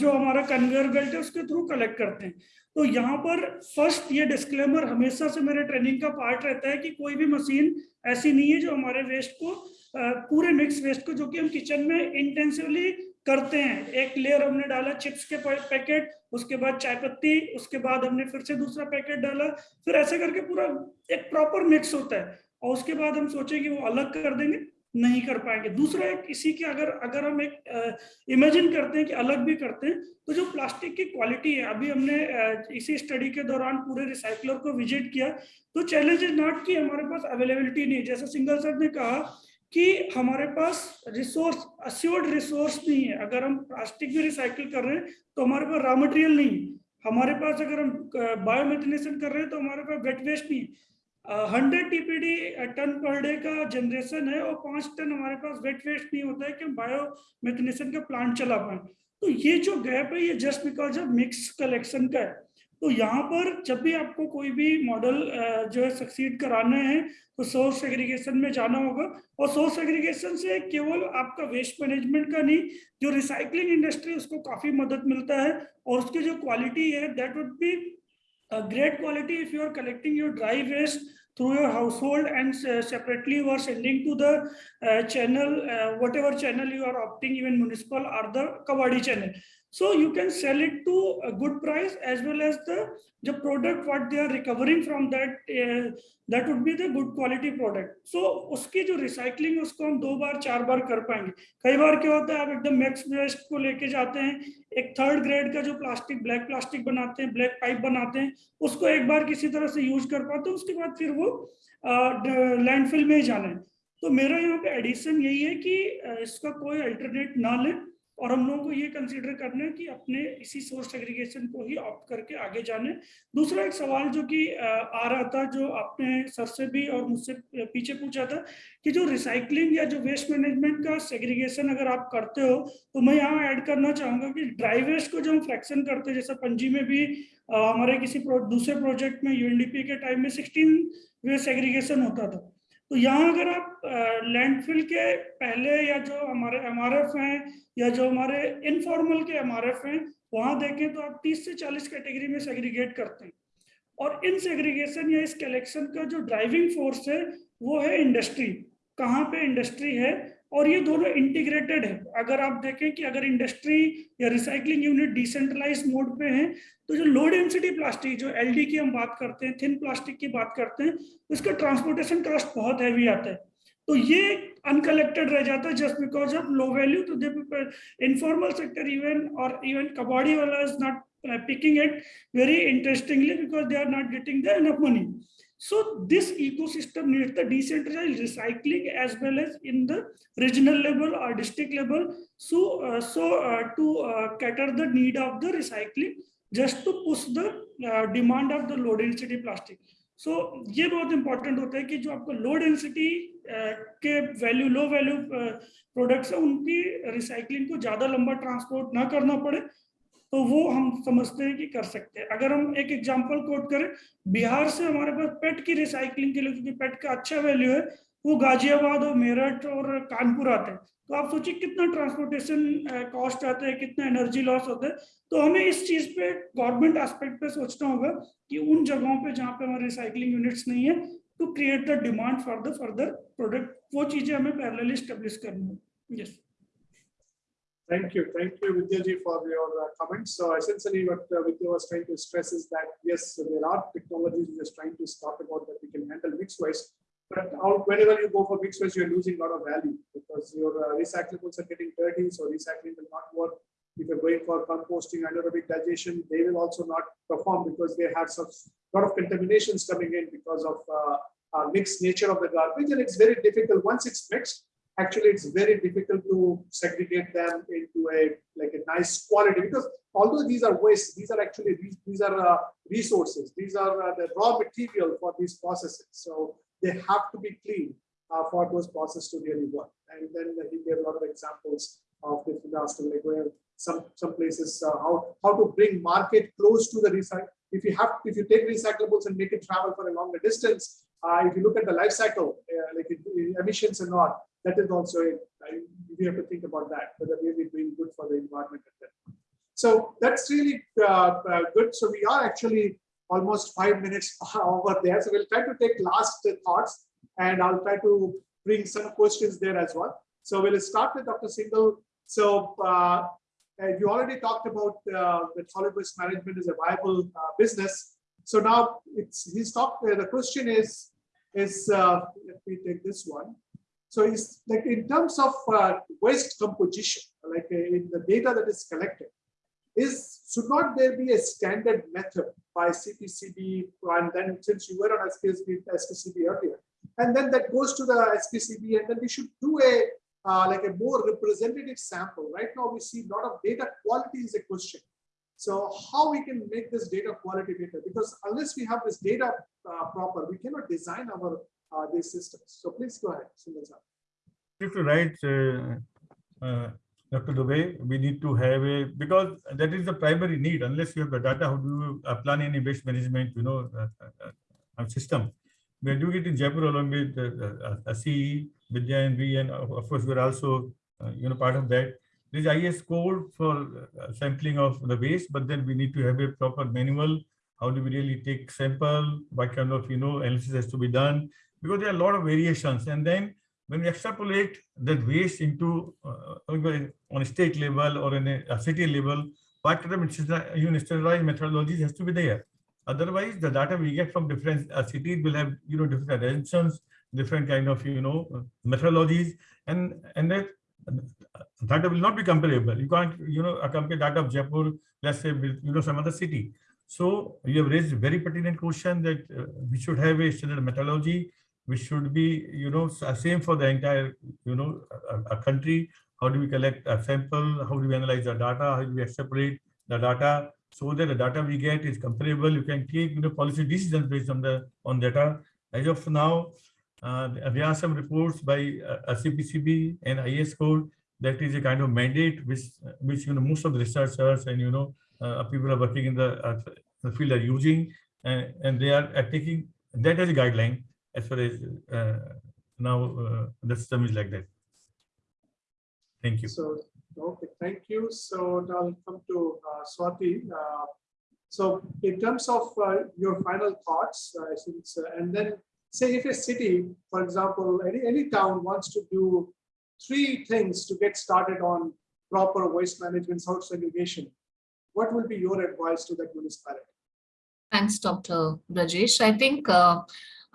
जो हमारा कन्वेयर बेल्ट है उसके थ्रू कलेक्ट करते हैं। तो यहाँ पर फ़र्स्ट ये डिस्क्लेमर हमेशा से मेरे ट्रेनिंग का पार्ट रहता है कि कोई भी मशीन ऐसी नहीं है जो हमारे वेस्ट को अ, पूरे मिक्स वेस्ट को जो कि हम किचन में इंटेंसिवली करते हैं। एक लेयर हमने डाला चिप्स के पैकेट उसके बाद चाय पत्ती उसके बाद हमने फिर से दूसरा पैकेट डाला। फिर ऐसे करके पूरा एक प्रॉपर मिक्स होता है। और उसके बाद हम सोचे कि वो अलग कर देंगे, नहीं कर पाएँगे। दूसरा एक इसी के अगर अगर हम एक इमेजिन करते हैं कि अलग भी करते हैं तो जो प्लास्टिक की क्वालिटी है, अभी हमने इसी स्टडी के दौरान पूरे रिसाइकलर को विज़िट किया तो चैलेंज इज़ नॉट कि हमारे पास अवेलेबिलिटी नहीं जैसे सिंगल सर ने कहा कि हमारे पास रिसोर्स अस्योर्ड रिसोर्स नहीं है। अगर हम प्लास्टिक भी रिसाइकिल कर रहे हैं तो हमारे पास रॉ मटेरियल नहीं है। हमारे पास अगर हम बायोमेथिनेशन कर रहे हैं तो हमारे पास वेट वेस्ट नहीं है। Hundred TPD ton per day का जनरेशन है और पाँच टन हमारे पास वेट वेस्ट नहीं होता है कि हम बायो मेथनेशन का प्लांट चला पाए। तो ये जो गैप है, ये just because of mix collection का है। तो यहाँ पर जब भी आपको कोई भी मॉडल जो है सक्सीड कराना है तो सोर्स एग्रीगेशन में जाना होगा। और सोर्स एग्रीगेशन से केवल आपका वेस्ट मैनेजमेंट का नहीं, जो रिसाइकलिंग इंडस्ट्री उसको काफ़ी मदद मिलता है। और उसकी जो क्वालिटी है that would be a great quality if you are collecting your dry waste through your household and uh, separately you are sending to the uh, channel, uh, whatever channel you are opting, even municipal or the Kavadi channel. So you can sell it to a good price as well as the the product what they are recovering from that uh, that would be the good quality product. So उसकी जो recycling उसको हम दो बार चार बार कर पाएँगे। कई बार क्या होता है आप एकदम मैक्स वेस्ट को लेके जाते हैं एक थर्ड ग्रेड का जो प्लास्टिक ब्लैक प्लास्टिक बनाते हैं ब्लैक पाइप बनाते हैं उसको एक बार किसी तरह से यूज़ कर पाते हैं उसके बाद फिर वो लैंडफिल में ही जाना है। तो मेरा यहाँ पे एडिशन यही है कि इसका कोई अल्टरनेट ना लें। और हम लोगों को ये कंसीडर करना है कि अपने इसी सोर्स एग्रीगेशन को ही ऑप्ट करके आगे जाने। दूसरा एक सवाल जो कि आ रहा था जो आपने सर से भी और मुझसे पीछे पूछा था कि जो रिसाइकलिंग या जो वेस्ट मैनेजमेंट का सेग्रीगेशन अगर आप करते हो तो मैं यहाँ ऐड करना चाहूँगा कि ड्राई वेस्ट को जो हम फ्रैक्शन करते हैं जैसे पंजी में भी हमारे किसी प्रो, दूसरे प्रोजेक्ट में यूएनडीपी के टाइम में सिक्सटीन वेस्ट एग्रीगेशन होता था। तो यहाँ अगर आप लैंडफिल के पहले या जो हमारे एमआरएफ हैं या जो हमारे इनफॉर्मल के एमआरएफ हैं, वहाँ देखें तो आप 30 से 40 कैटेगरी में सेग्रीगेट करते हैं। और इन सेग्रीगेशन या इस कलेक्शन का जो ड्राइविंग फोर्स है, वो है इंडस्ट्री कहाँ पे इंडस्ट्री है? और ये दोनों इंटीग्रेटेड है अगर आप देखें कि अगर इंडस्ट्री या रिसाइकलिंग यूनिट डिसेंट्रलाइज मोड पे है तो जो लो डेंसिटी प्लास्टिक जो एलडी की हम बात करते हैं थिन प्लास्टिक की बात करते हैं, उसका ट्रांसपोर्टेशन कॉस्ट बहुत हैवी आता है तो ये अनकलेक्टेड रह जाता है just because of low value तो दे इनफॉर्मल सेक्टर इवन और इवन कबाड़ी वाला is not picking it very interestingly because they are not getting the enough money. So this ecosystem needs the decentralized recycling as well as in the regional level or district level. So, uh, so uh, to uh, cater the need of the recycling, just to push the uh, demand of the low density plastic. So ये बहुत important होता है कि जो आपको low density के value low value products है उनकी रिसाइकलिंग को ज़्यादा लंबा ट्रांसपोर्ट ना करना पड़े तो वो हम समझते हैं कि कर सकते हैं। अगर हम एक एग्जांपल कोट करें, बिहार से हमारे पास पेट की रिसाइकलिंग के लिए, क्योंकि पेट का अच्छा वैल्यू है, वो गाजियाबाद और मेरठ और कानपुर आते हैं। तो आप सोचिए कितना ट्रांसपोर्टेशन कॉस्ट आता है, कितना एनर्जी लॉस होता है। तो हमें इस चीज़ पे गवर्नमेंट एस्पेक्ट पे सोचना होगा कि उन जगहों पे जहाँ पे हमारे रिसाइकलिंग यूनिट्स नहीं है to create the demand for the further product वो चीज़ें हमें पैरेलली स्टेब्लिश करनी है। Yes Thank you. Thank you, Vidya ji, for your uh, comments. So essentially what uh, Vidya was trying to stress is that, yes, there are technologies we are trying to talk about that we can handle mixed waste. But out, whenever you go for mixed waste, you're losing a lot of value because your uh, recyclables are getting dirty, so recycling will not work. If you're going for composting, anaerobic digestion, they will also not perform because they have such lot of contaminations coming in because of uh, uh, mixed nature of the garbage, and it's very difficult. Once it's mixed, actually it's very difficult to segregate them into a like a nice quality because although these are waste, these are actually these, are uh, resources. These are uh, the raw material for these processes. So they have to be clean uh, for those processes to really work. And then he gave a lot of examples of different aspects, like where some some places uh, how how to bring market close to the recycle. If you have if you take recyclables and make it travel for a longer distance, uh, if you look at the life cycle, uh, like it, emissions and not, that is also a, we have to think about that whether we really doing good for the environment. So that's really uh, uh, good. So we are actually almost five minutes over there. So we'll try to take last thoughts and I'll try to bring some questions there as well. So we'll start with Dr. Singhal. So uh, you already talked about uh, that solid waste management is a viable uh, business. So now it's he's talked. Uh, the question is is uh, let me take this one. So it's like in terms of uh, waste composition, like in the data that is collected, is should not there be a standard method by CPCB and then since you were on SPCB, SPCB earlier, and then that goes to the SPCB and then we should do a uh, like a more representative sample. Right now we see a lot of data quality is a question. So how we can make this data quality better? Because unless we have this data uh, proper, we cannot design our uh, these systems. So please go ahead, Sundar If you're right, uh, uh, Dr. Dubey, we need to have a, because that is the primary need, unless you have the data, how do you uh, plan any waste management, you know, uh, system. We are doing it in Jaipur along with uh, CE, Vidya and and of course, we're also, you know, part of that. There's IS code for sampling of the waste, but then we need to have a proper manual. How do we really take sample? What kind of, you know, analysis has to be done? Because there are a lot of variations. And then when we extrapolate that waste into uh, on a state level or in a, a city level, kind of standardized methodologies has to be there. Otherwise, the data we get from different uh, cities will have you know different assumptions, different kind of you know methodologies, and and that data will not be comparable. You can't you know compare data of Jaipur, let's say with you know some other city. So you have raised a very pertinent question that uh, we should have a standard methodology which should be, you know, same for the entire, you know, a, a country. How do we collect a sample? How do we analyze the data? How do we separate the data so that the data we get is comparable? You can take, you know, policy decisions based on the on data. As of now, uh, there are some reports by uh, CPCB and IS code that is a kind of mandate which, which you know, most of the researchers and, you know, uh, people are working in the, uh, the field are using, and, and they are taking that as a guideline as far as uh, now uh, the system is like that. Thank you. So, okay, thank you. So I'll come to uh, Swati. Uh, so in terms of uh, your final thoughts, uh, since, and then say if a city, for example, any, any town wants to do three things to get started on proper waste management, source segregation, what will be your advice to that municipality? Thanks, Dr. Brajesh. I think uh,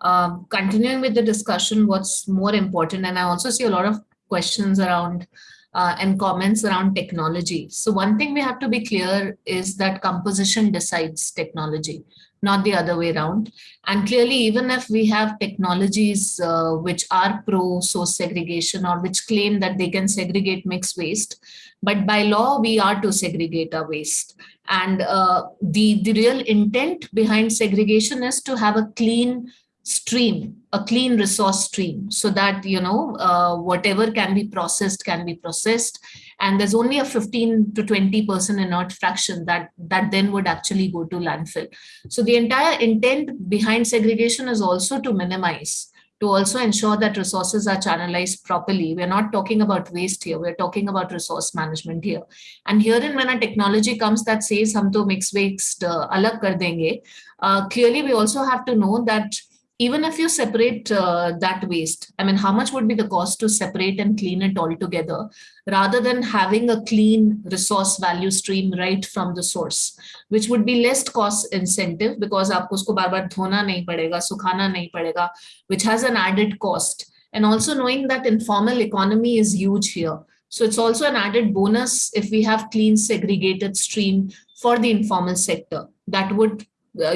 um, continuing with the discussion, what's more important, and I also see a lot of questions around uh, and comments around technology. So one thing we have to be clear is that composition decides technology, not the other way around. And clearly, even if we have technologies uh, which are pro source segregation or which claim that they can segregate mixed waste, but by law, we are to segregate our waste. And uh, the, the real intent behind segregation is to have a clean stream, a clean resource stream, so that, you know, uh, whatever can be processed can be processed. And there's only a 15 to 20% inert fraction that, that then would actually go to landfill. So the entire intent behind segregation is also to minimize to also ensure that resources are channelized properly. We're not talking about waste here, we're talking about resource management here. And herein when a technology comes that says hum to mix waste uh, alag kar denge, uh, clearly we also have to know that even if you separate uh, that waste, I mean, how much would be the cost to separate and clean it all together rather than having a clean resource value stream right from the source, which would be less cost incentive because aapko usko bar bar dhona nahi padega, sukhana which has an added cost. And also knowing that informal economy is huge here. So it's also an added bonus if we have clean segregated stream for the informal sector that would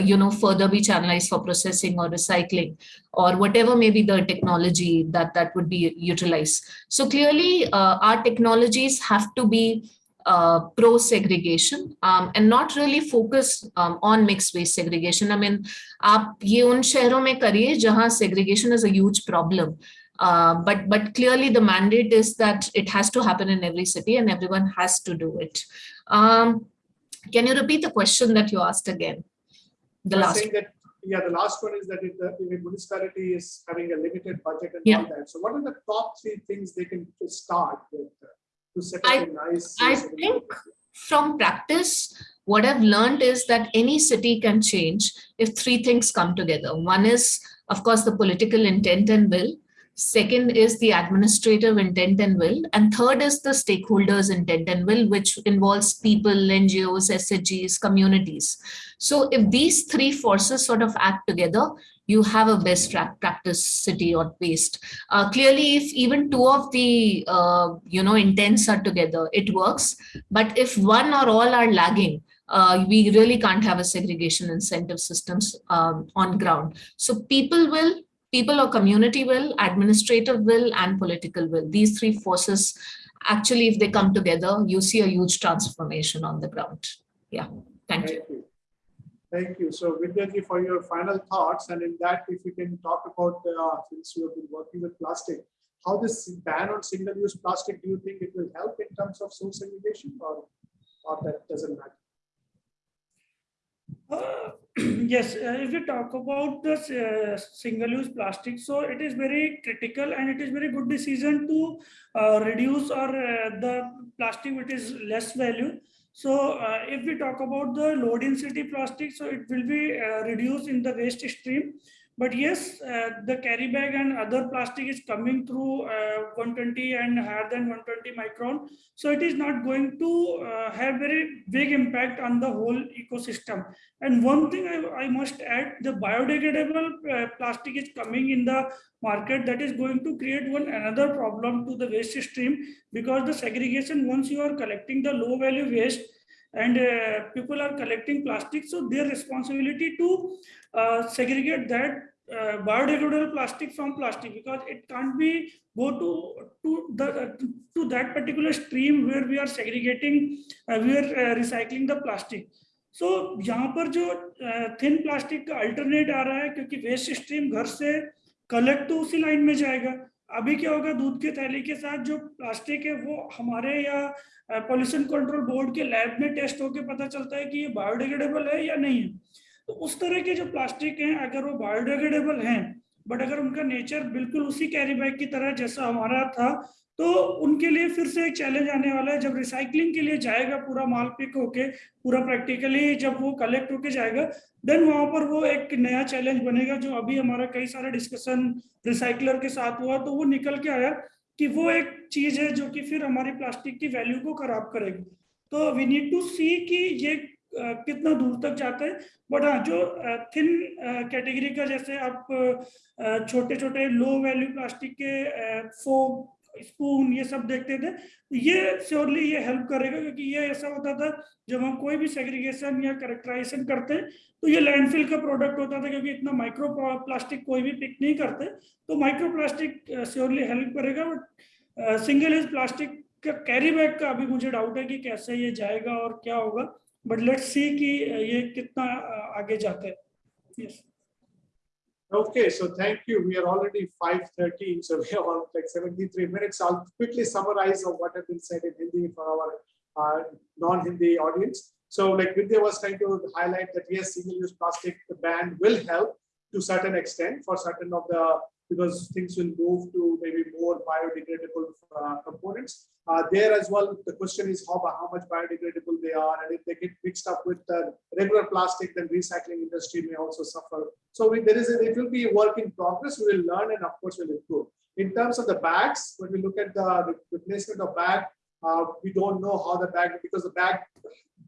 you know, further be channelized for processing or recycling or whatever may be the technology that that would be utilized. So clearly uh, our technologies have to be uh, pro segregation um, and not really focus um, on mixed waste segregation. I mean, आप ये उन शहरों में करिए जहाँ segregation is a huge problem. Uh, but but clearly the mandate is that it has to happen in every city and everyone has to do it. Um, can you repeat the question that you asked again? The last. saying that, yeah, the last one is that if the if a municipality is having a limited budget and Yeah. all that. So what are the top three things they can to start with uh, to set I- up a nice? I think from practice, what I've learned is that any city can change if three things come together. One is, of course, the political intent and will. Second is the administrative intent and will. And third is the stakeholders intent and will, which involves people, NGOs, SHGs, communities. So if these three forces sort of act together, you have a best practice city or waste. Uh, clearly, if even two of the uh, you know intents are together, it works. But if one or all are lagging, uh, we really can't have a segregation incentive systems um, on ground. So people will, people or community will, administrative will, and political will. These three forces, actually, if they come together, you see a huge transformation on the ground. Yeah, thank you. Thank you. Thank you. So Vidyaji, for your final thoughts, and in that, if you can talk about, uh, since you have been working with plastic, how this ban on single-use plastic, do you think it will help in terms of source segregation or, or that doesn't matter? Uh, Yes, uh, if we talk about the uh, single-use plastic, so it is very critical and it is very good decision to uh, reduce or uh, the plastic which is less value. So if we talk about the low density plastic, so it will be reduced in the waste stream. But yes, uh, the carry bag and other plastic is coming through uh, 120 and higher than 120 micron. So it is not going to uh, have very big impact on the whole ecosystem. And one thing I, I must add, the biodegradable plastic is coming in the market that is going to create one another problem to the waste stream because the segregation, once you are collecting the low value waste and uh, people are collecting plastic, so their responsibility to uh, segregate that uh, biodegradable plastic from plastic because it can't be go to to the to that particular stream where we are segregating uh, we are uh, recycling the plastic so so, यहाँ पर जो thin plastic का alternate आ रहा है क्योंकि waste stream घर से कलेक्ट तो उसी लाइन में जाएगा अभी क्या होगा, दूध के थैली के साथ जो प्लास्टिक है, वो हमारे या पॉल्यूशन कंट्रोल बोर्ड के लैब में टेस्ट होके पता चलता है कि ये बायोडिग्रेडेबल है या नहीं है। तो उस तरह के जो प्लास्टिक हैं, अगर वो बायोडिग्रेडेबल हैं बट अगर उनका नेचर बिल्कुल उसी कैरी बैग की तरह जैसा हमारा था तो उनके लिए फिर से एक चैलेंज आने वाला है। जब रिसाइकलिंग के लिए जाएगा पूरा माल पिक होके, पूरा प्रैक्टिकली जब वो कलेक्ट होके जाएगा देन वहाँ पर वो एक नया चैलेंज बनेगा जो अभी हमारा कई सारा डिस्कशन रिसाइकलर के साथ हुआ तो वो निकल के आया कि वो एक चीज़ है जो कि फिर हमारी प्लास्टिक की वैल्यू को खराब करेगी। तो वी नीड टू सी कि ये कितना दूर तक जाता है। बट हाँ जो थिन कैटेगरी का जैसे आप छोटे छोटे लो वैल्यू प्लास्टिक के फोम स्पून ये सब देखते थे ये श्योरली ये हेल्प करेगा, क्योंकि ये ऐसा होता था, जब हम कोई भी सेग्रीगेशन या करेक्टराइजेशन करते तो ये लैंडफिल का प्रोडक्ट होता था, क्योंकि इतना माइक्रो प्लास्टिक कोई भी पिक नहीं करते तो माइक्रो प्लास्टिक श्योरली हेल्प करेगा बट सिंगल यूज़ प्लास्टिक का कैरी बैग का अभी मुझे डाउट है कि कैसे ये जाएगा और क्या होगा बट लेट्स सी कि ये कितना आगे जाता है yes. Okay, so thank you. We are already 5.13, so we have all like 73 minutes. I'll quickly summarize of what has been said in Hindi for our uh, non-Hindi audience. So like Vidya was trying to highlight that yes, single-use plastic ban will help to certain extent for certain of the, because things will move to maybe more biodegradable uh, components. Uh, there as well, the question is how, how much biodegradable they are, and if they get mixed up with the regular plastic, then recycling industry may also suffer. So we, there is a, it will be a work in progress. We will learn and of course we'll improve. In terms of the bags, when we look at the replacement of bag, uh, we don't know how the bag, because the bag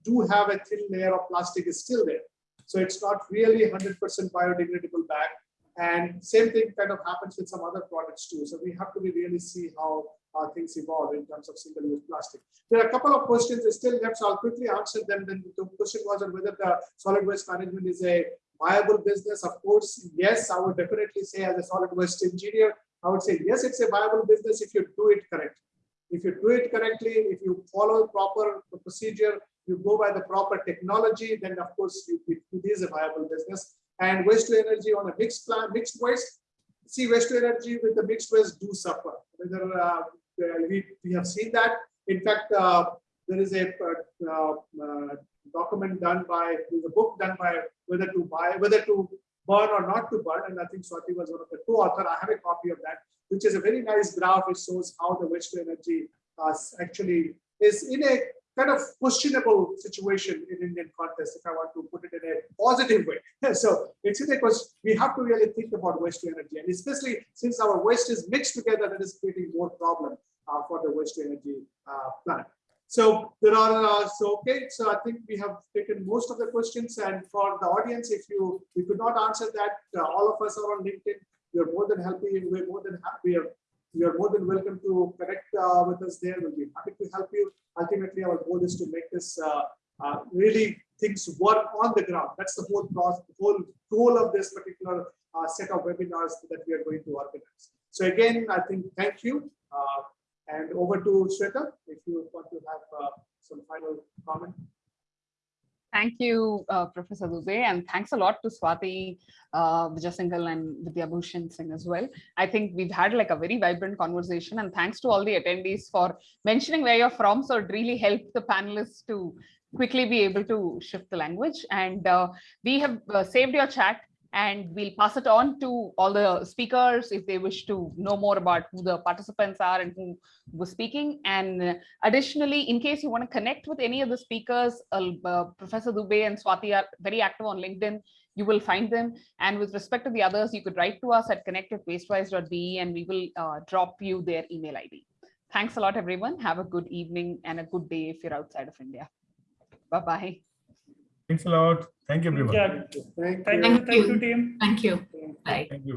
do have a thin layer of plastic is still there. So it's not really 100% biodegradable bag. And same thing kind of happens with some other products too. So we have to really see how uh, things evolve in terms of single-use plastic. There are a couple of questions that still left, so I'll quickly answer them. Then the question was on whether the solid waste management is a viable business. Of course, yes, I would definitely say as a solid waste engineer, I would say yes, it's a viable business if you do it correctly. If you do it correctly, if you follow proper procedure, you go by the proper technology, then of course it it is a viable business. And waste to energy on a mixed plan, mixed waste, see waste to energy with the mixed waste do suffer. Whether uh, we, we have seen that. In fact, uh, there is a uh, uh, document done by, a book done by whether to buy, whether to burn or not to burn. And I think Swati was one of the co-author. I have a copy of that, which is a very nice graph. which shows how the waste to energy uh, actually is in a kind of questionable situation in Indian context, if I want to put it in a positive way. So it's question, we have to really think about waste to energy. And especially since our waste is mixed together, that is creating more problem uh, for the waste to energy uh, plant. So there are, uh, so okay, so I think we have taken most of the questions and for the audience, if you, we could not answer that, uh, all of us are on LinkedIn, We are more than happy, we're more than happy, you're more than welcome to connect uh, with us there, we'll be happy to help you. Ultimately, our goal is to make this uh, uh, really things work on the ground. That's the whole process, the whole goal of this particular uh, set of webinars that we are going to organize. So again, I think, thank you. Uh, and over to Shweta, if you want to have uh, some final comment. Thank you, uh, Professor Dubey, and thanks a lot to Swati uh, Vijayasinghal and Vidya Bhushan Singh as well. I think we've had like a very vibrant conversation and thanks to all the attendees for mentioning where you're from. So it really helped the panelists to quickly be able to shift the language. And uh, we have uh, saved your chat and we'll pass it on to all the speakers if they wish to know more about who the participants are and who was speaking. And additionally, in case you want to connect with any of the speakers, uh, uh, Professor Dubey and Swati are very active on LinkedIn. You will find them. And with respect to the others, you could write to us at connect@wastewise.be and we will uh, drop you their email ID. Thanks a lot, everyone. Have a good evening and a good day if you're outside of India. Bye-bye. Thanks a lot. Thank you, everyone. Yeah, Thank thank you. you, thank you, team. Thank you. Thank you. Bye. Thank you.